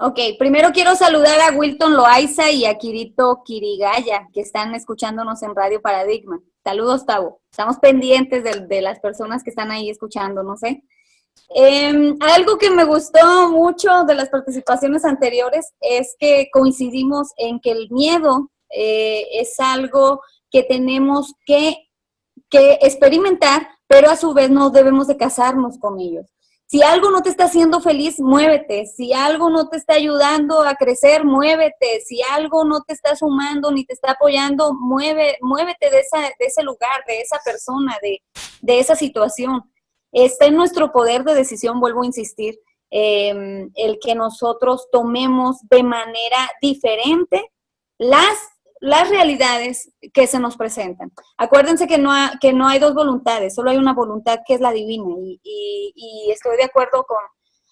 Ok, primero quiero saludar a Wilton Loaiza y a Kirito Kirigaya, que están escuchándonos en Radio Paradigma. Saludos, Tavo. Estamos pendientes de, de las personas que están ahí escuchándonos, ¿eh? Eh, algo que me gustó mucho de las participaciones anteriores es que coincidimos en que el miedo eh, es algo que tenemos que, que, experimentar, pero a su vez no debemos de casarnos con ellos. Si algo no te está haciendo feliz, muévete. Si algo no te está ayudando a crecer, muévete. Si algo no te está sumando ni te está apoyando, mueve, muévete de, esa, de ese lugar, de esa persona, de, de esa situación. Está en nuestro poder de decisión, vuelvo a insistir, eh, el que nosotros tomemos de manera diferente las, las realidades que se nos presentan. Acuérdense que no, ha, que no hay dos voluntades, solo hay una voluntad que es la divina. Y, y, y estoy de acuerdo con,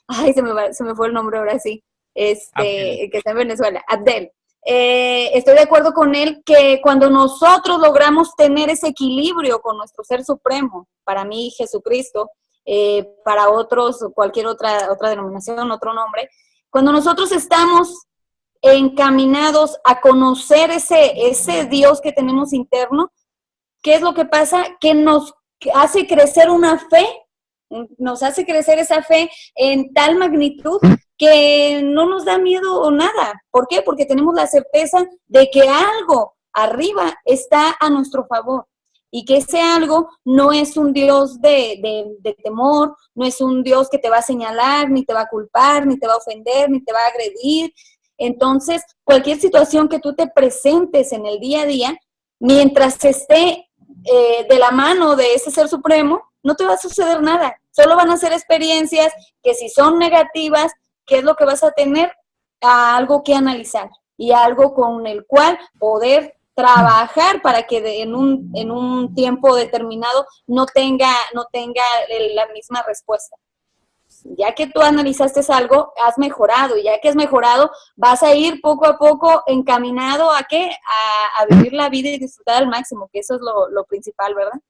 ay, se me, va, se me fue el nombre ahora sí, este, Abdel. que está en Venezuela, Abdel. Eh, estoy de acuerdo con él que cuando nosotros logramos tener ese equilibrio con nuestro ser supremo, para mí Jesucristo, eh, para otros cualquier otra, otra denominación, otro nombre, cuando nosotros estamos encaminados a conocer ese, ese Dios que tenemos interno, ¿qué es lo que pasa? Que nos hace crecer una fe, nos hace crecer esa fe en tal magnitud que no nos da miedo o nada. ¿Por qué? Porque tenemos la certeza de que algo arriba está a nuestro favor y que ese algo no es un Dios de, de, de, temor, no es un Dios que te va a señalar, ni te va a culpar, ni te va a ofender, ni te va a agredir. Entonces, cualquier situación que tú te presentes en el día a día, mientras esté eh, de la mano de ese ser supremo, no te va a suceder nada. Solo van a ser experiencias que si son negativas, ¿qué es lo que vas a tener? algo que analizar y algo con el cual poder trabajar para que en, un, en un tiempo determinado no tenga, no tenga la misma respuesta. Ya que tú analizaste algo, has mejorado, y ya que has mejorado, vas a ir poco a poco encaminado a qué? A, vivir la vida y disfrutar al máximo, que eso es lo, principal, ¿verdad?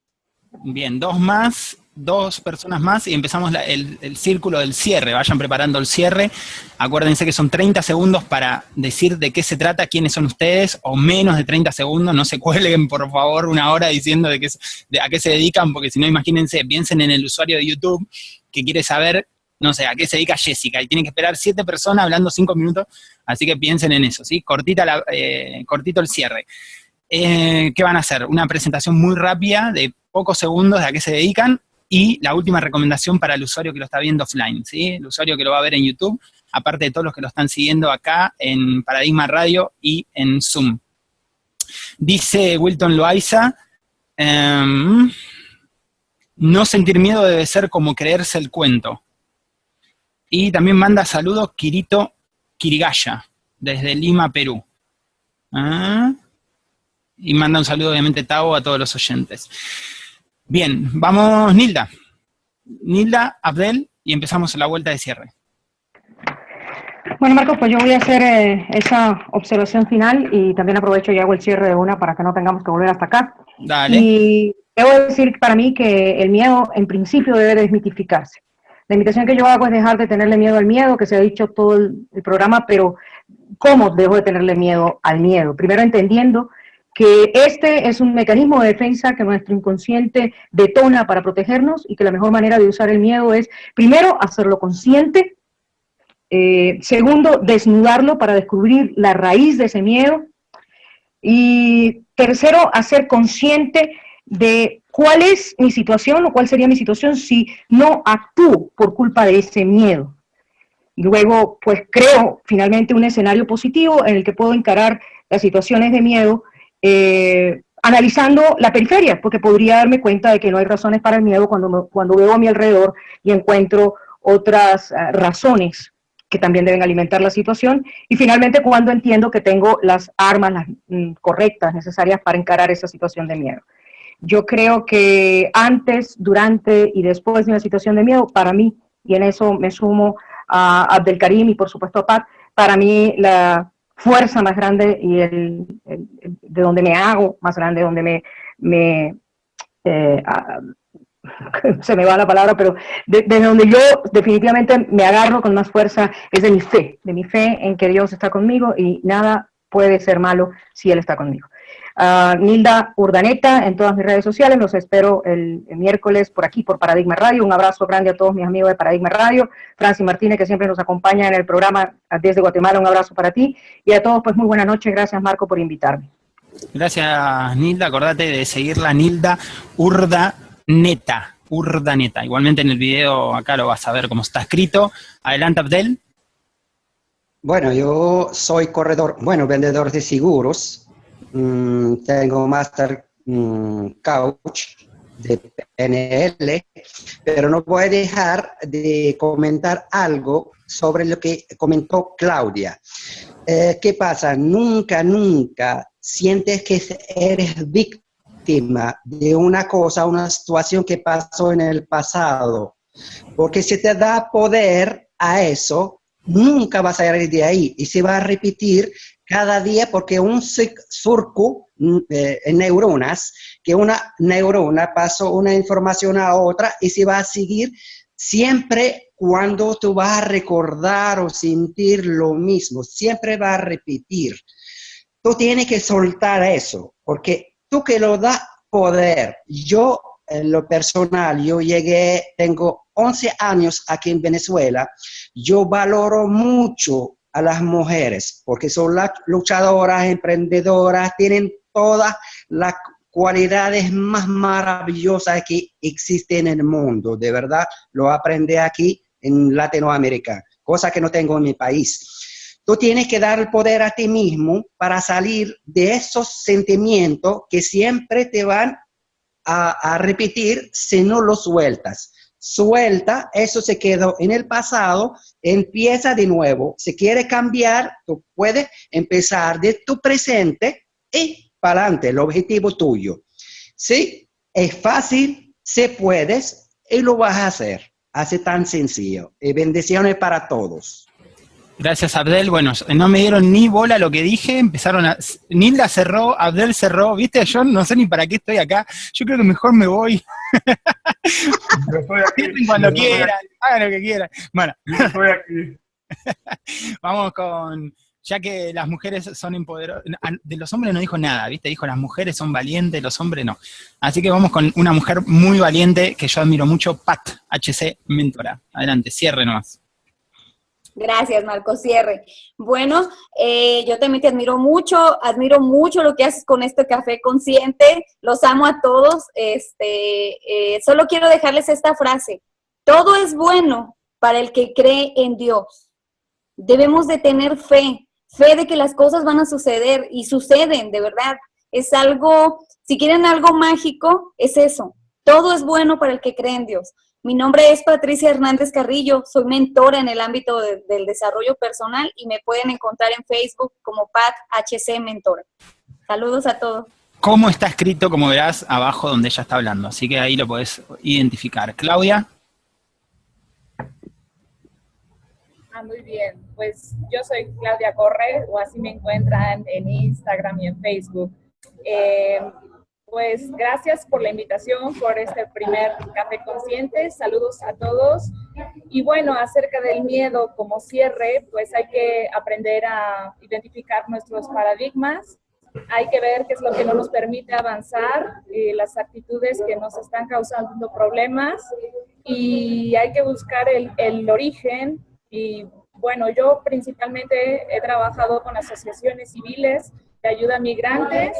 Bien, dos más dos personas más y empezamos el, círculo del cierre. Vayan preparando el cierre. Acuérdense que son 30 segundos para decir de qué se trata, quiénes son ustedes, o menos de 30 segundos. No se *laughs* cuelguen, por favor, una hora diciendo de, qué, de a qué se dedican, porque si no, imagínense, piensen en el usuario de YouTube que quiere saber, no sé, a qué se dedica Jessica, y tienen que esperar siete personas hablando cinco minutos, así que piensen en eso, ¿sí? Cortita eh, cortito el cierre. Eh, ¿Qué van a hacer? Una presentación muy rápida de pocos segundos de a qué se dedican y la última recomendación para el usuario que lo está viendo offline, ¿sí? El usuario que lo va a ver en YouTube, aparte de todos los que lo están siguiendo acá en Paradigma Radio y en Zoom. Dice Wilton Loaiza, em, no sentir miedo debe ser como creerse el cuento. Y también manda saludos Kirito Kirigaya, desde Lima, Perú. Ah, y manda un saludo obviamente Tavo a todos los oyentes. Bien, vamos Nilda. Nilda, Abdel, y empezamos la vuelta de cierre. Bueno, Marcos, pues yo voy a hacer eh, esa observación final y también aprovecho y hago el cierre de una para que no tengamos que volver hasta acá. Dale. Y debo decir para mí que el miedo en principio debe desmitificarse. La invitación que yo hago es dejar de tenerle miedo al miedo, que se ha dicho todo el, programa, pero ¿cómo dejo de tenerle miedo al miedo? Primero entendiendo que este es un mecanismo de defensa que nuestro inconsciente detona para protegernos y que la mejor manera de usar el miedo es, primero, hacerlo consciente, eh, segundo, desnudarlo para descubrir la raíz de ese miedo, y tercero, hacer consciente de cuál es mi situación o cuál sería mi situación si no actúo por culpa de ese miedo. Luego, pues creo finalmente un escenario positivo en el que puedo encarar las situaciones de miedo eh, analizando la periferia, porque podría darme cuenta de que no hay razones para el miedo cuando, cuando veo a mi alrededor y encuentro otras eh, razones que también deben alimentar la situación, y finalmente cuando entiendo que tengo las armas mm, correctas, necesarias para encarar esa situación de miedo. Yo creo que antes, durante y después de una situación de miedo, para mí, y en eso me sumo a Abdelkarim y por supuesto a Pat, para mí la, fuerza más grande y el, de donde me hago más grande, donde me, me eh, *laughs* se me va la palabra, pero de, donde yo definitivamente me agarro con más fuerza es de mi fe, de mi fe en que Dios está conmigo y nada puede ser malo si Él está conmigo. Nilda Urdaneta en todas mis redes sociales. Los espero el, miércoles por aquí, por Paradigma Radio. Un abrazo grande a todos mis amigos de Paradigma Radio. Francis Martínez, que siempre nos acompaña en el programa desde Guatemala, un abrazo para ti. Y a todos, pues muy buenas noches. Gracias, Marco, por invitarme. Gracias, Nilda. Acordate de seguirla, Nilda Urdaneta. Urdaneta. Igualmente en el video acá lo vas a ver cómo está escrito. Adelante, Abdel. Bueno, yo soy corredor, bueno, vendedor de seguros Mm, tengo Master mm, Couch de PNL, pero no voy a dejar de comentar algo sobre lo que comentó Claudia. Eh, ¿Qué pasa? Nunca, nunca sientes que eres víctima de una cosa, una situación que pasó en el pasado, porque si te da poder a eso, nunca vas a ir de ahí y se va a repetir cada día porque un surco mm, eh, neuronas, que una neurona pasó una información a otra y se va a seguir siempre cuando tú vas a recordar o sentir lo mismo, siempre va a repetir. Tú tienes que soltar eso, porque tú que lo da poder, yo en lo personal, yo llegué, tengo 11 años aquí en Venezuela, yo valoro mucho a las mujeres, porque son las luchadoras, emprendedoras, tienen todas las cualidades más maravillosas que existen en el mundo. De verdad, lo aprendí aquí en Latinoamérica, cosa que no tengo en mi país. tú tienes que dar el poder a ti mismo para salir de esos sentimientos que siempre te van a, a repetir si no los sueltas. Suelta, eso se quedó en el pasado, empieza de nuevo. Si quieres cambiar, tú puedes empezar de tu presente y para adelante, el objetivo tuyo. Sí, es fácil, se puedes y lo vas a hacer. Hace tan sencillo. Y bendiciones para todos. Gracias, Abdel. Bueno, no me dieron ni bola lo que dije, empezaron a... Nilda cerró, Abdel cerró, ¿viste? Yo no sé ni para qué estoy acá. Yo creo que mejor me voy. Cuando quieran, hagan lo que quieran. Bueno. estoy aquí. *laughs* Vamos con... Ya que las mujeres son empoderadas, de los hombres no dijo nada, ¿viste? Dijo las mujeres son valientes, los hombres no. Así que vamos con una mujer muy valiente que yo admiro mucho, Pat, HC Mentora. Adelante, cierre nomás. Gracias, Marco Cierre. Bueno, eh, yo también te admiro mucho, admiro mucho lo que haces con este café consciente, los amo a todos. Este, eh, solo quiero dejarles esta frase, todo es bueno para el que cree en Dios. Debemos de tener fe, fe de que las cosas van a suceder y suceden, de verdad. Es algo, si quieren algo mágico, es eso. Todo es bueno para el que cree en Dios. Mi nombre es Patricia Hernández Carrillo, soy mentora en el ámbito del desarrollo personal y me pueden encontrar en Facebook como Pat HC Mentora. Saludos a todos. ¿Cómo está escrito, como verás, abajo donde ella está hablando? Así que ahí lo puedes identificar. Claudia. Ah, muy bien. Pues yo soy Claudia Corre, o así me encuentran en Instagram y en Facebook. Eh, pues gracias por la invitación, por este primer Café Consciente. Saludos a todos. Y bueno, acerca del miedo como cierre, pues hay que aprender a identificar nuestros paradigmas. Hay que ver qué es lo que no nos permite avanzar, eh, las actitudes que nos están causando problemas y hay que buscar el, el origen. Y bueno, yo principalmente he trabajado con asociaciones civiles ayuda a migrantes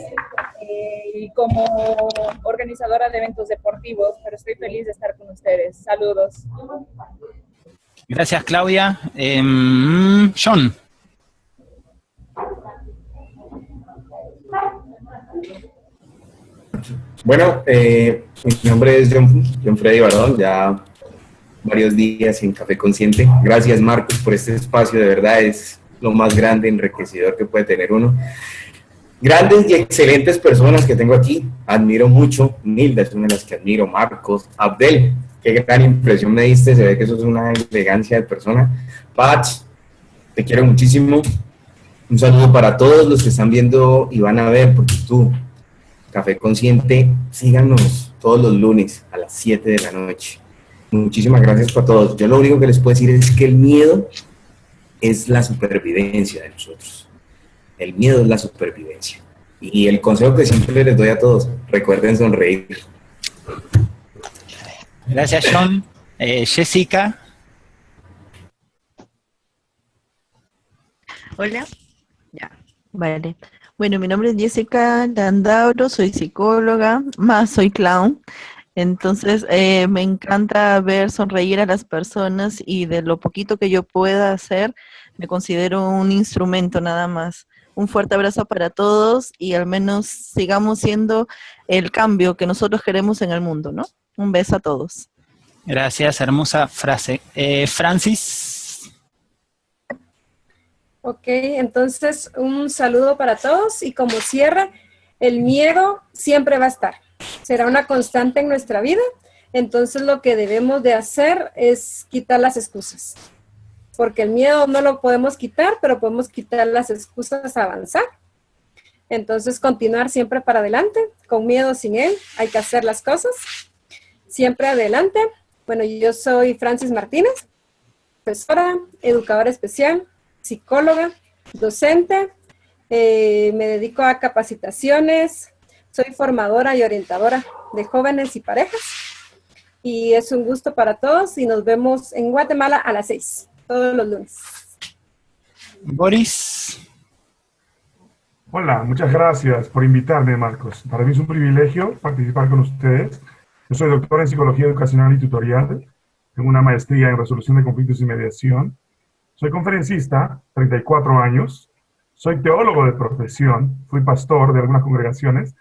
eh, y como organizadora de eventos deportivos, pero estoy feliz de estar con ustedes. Saludos. Gracias, Claudia. Em, John. Bueno, eh, mi nombre es John, John Freddy Barón, ya varios días en Café Consciente. Gracias, Marcos, por este espacio, de verdad es lo más grande, enriquecedor que puede tener uno grandes y excelentes personas que tengo aquí. Admiro mucho. Nilda es una de las que admiro. Marcos, Abdel, qué gran impresión me diste. Se ve que eso es una elegancia de persona. Patch, te quiero muchísimo. Un saludo para todos los que están viendo y van a ver, porque tú, Café Consciente, síganos todos los lunes a las 7 de la noche. Muchísimas gracias para todos. Yo lo único que les puedo decir es que el miedo es la supervivencia de nosotros el miedo es la supervivencia. Y el consejo que siempre les doy a todos, recuerden sonreír. Gracias, John. Eh, Jessica. Hola. Ya, vale. Bueno, mi nombre es Jessica Landauro, soy psicóloga, más soy clown. Entonces, eh, me encanta ver sonreír a las personas y de lo poquito que yo pueda hacer, me considero un instrumento nada más. Un fuerte abrazo para todos y al menos sigamos siendo el cambio que nosotros queremos en el mundo, ¿no? Un beso a todos. Gracias, hermosa frase. Eh, Francis. Ok, entonces un saludo para todos y como cierre, el miedo siempre va a estar. Será una constante en nuestra vida. Entonces lo que debemos de hacer es quitar las excusas porque el miedo no lo podemos quitar, pero podemos quitar las excusas a avanzar. Entonces, continuar siempre para adelante, con miedo sin él, hay que hacer las cosas. Siempre adelante. Bueno, yo soy Francis Martínez, profesora, educadora especial, psicóloga, docente, eh, me dedico a capacitaciones, soy formadora y orientadora de jóvenes y parejas. Y es un gusto para todos y nos vemos en Guatemala a las seis todos los lunes. Boris. Hola, muchas gracias por invitarme, Marcos. Para mí es un privilegio participar con ustedes. Yo soy doctor en Psicología Educacional y Tutorial. Tengo una maestría en Resolución de Conflictos y Mediación. Soy conferencista, 34 años, soy teólogo de profesión, fui pastor de algunas congregaciones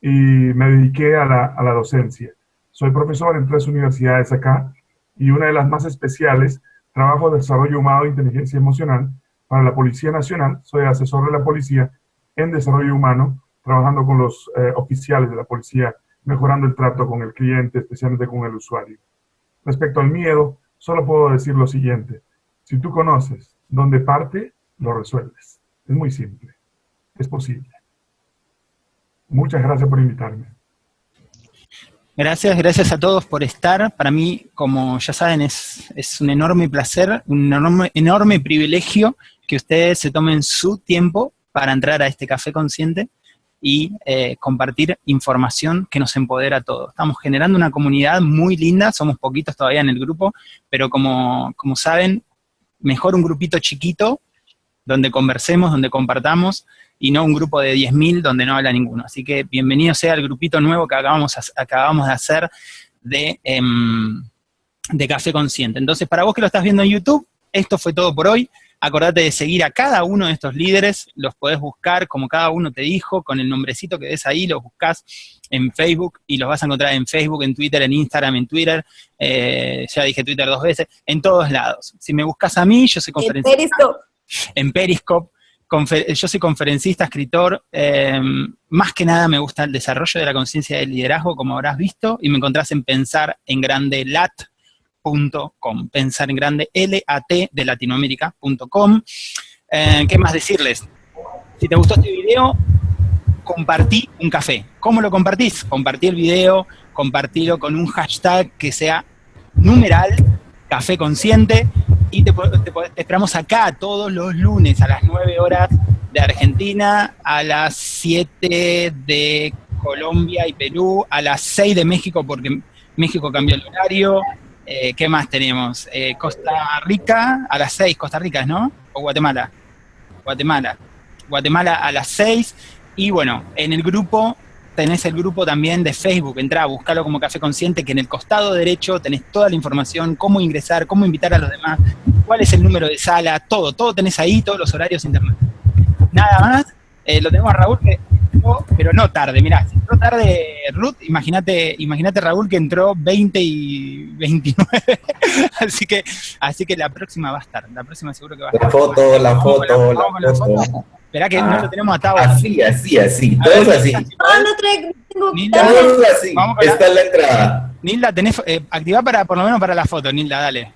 y me dediqué a la, a la docencia. Soy profesor en tres universidades acá y una de las más especiales, trabajo de desarrollo humano e inteligencia emocional para la Policía Nacional. Soy asesor de la policía en desarrollo humano, trabajando con los eh, oficiales de la policía, mejorando el trato con el cliente, especialmente con el usuario. Respecto al miedo, solo puedo decir lo siguiente. Si tú conoces dónde parte, lo resuelves. Es muy simple. Es posible. Muchas gracias por invitarme. Gracias, gracias a todos por estar. Para mí, como ya saben, es, es un enorme placer, un enorme, enorme privilegio que ustedes se tomen su tiempo para entrar a este café consciente y eh, compartir información que nos empodera a todos. Estamos generando una comunidad muy linda, somos poquitos todavía en el grupo, pero como, como saben, mejor un grupito chiquito donde conversemos, donde compartamos, y no un grupo de 10.000 donde no habla ninguno. Así que bienvenido sea el grupito nuevo que acabamos, acabamos de hacer de, em, de Café Consciente. Entonces, para vos que lo estás viendo en YouTube, esto fue todo por hoy. Acordate de seguir a cada uno de estos líderes, los podés buscar como cada uno te dijo, con el nombrecito que ves ahí, los buscas en Facebook y los vas a encontrar en Facebook, en Twitter, en Instagram, en Twitter, eh, ya dije Twitter dos veces, en todos lados. Si me buscas a mí, yo soy conferencista. En Periscope. Periscope. yo soy conferencista, escritor, em, más que nada me gusta el desarrollo de la conciencia del liderazgo, como habrás visto, y me encontrás en Pensar en Grande Lat, pensar en grande, de Latinoamérica.com. Eh, ¿Qué más decirles? Si te gustó este video, compartí un café. ¿Cómo lo compartís? Compartí el video, compartilo con un hashtag que sea numeral, café consciente, y te, esperamos acá todos los lunes a las 9 horas de Argentina, a las 7 de Colombia y Perú, a las 6 de México porque México cambió el horario, eh, ¿Qué más tenemos? Eh, Costa Rica a las 6, Costa Rica, ¿no? O Guatemala. Guatemala. Guatemala a las 6. Y bueno, en el grupo tenés el grupo también de Facebook, entra, buscalo como Café Consciente, que en el costado derecho tenés toda la información, cómo ingresar, cómo invitar a los demás, cuál es el número de sala, todo, todo tenés ahí, todos los horarios internet. Nada más, eh, lo tenemos a Raúl que pero no tarde, mirá, si entró tarde Ruth, imagínate, imagínate Raúl que entró 20 y 29, *laughs* así que, así que la próxima va a estar, la próxima seguro que va a estar. La foto, la foto, la, foto. Esperá que no lo ah, tenemos atado. Así, así, así, todos así. No, no tengo Todos así, esta es la entrada. Nilda, tenés, eh, activa para, por lo menos para la foto, Nilda, dale.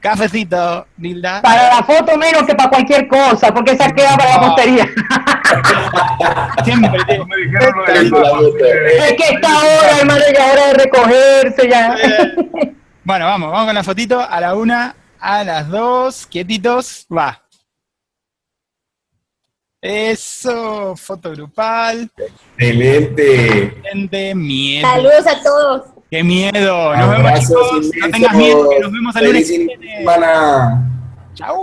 Cafecito, Nilda. Para la foto menos que para cualquier cosa, porque esa queda para la postería. *laughs* Siempre me dijeron lo Es que esta hora, hermano, ya hora de recogerse ya. Bueno, vamos, vamos con la fotito a la una, a las dos, quietitos, va. Eso, foto grupal. Excelente. Excelente, miedo. Saludos a todos. ¡Qué miedo! Nos vemos, chicos. No tengas miedo, que nos vemos al lunes. Chao.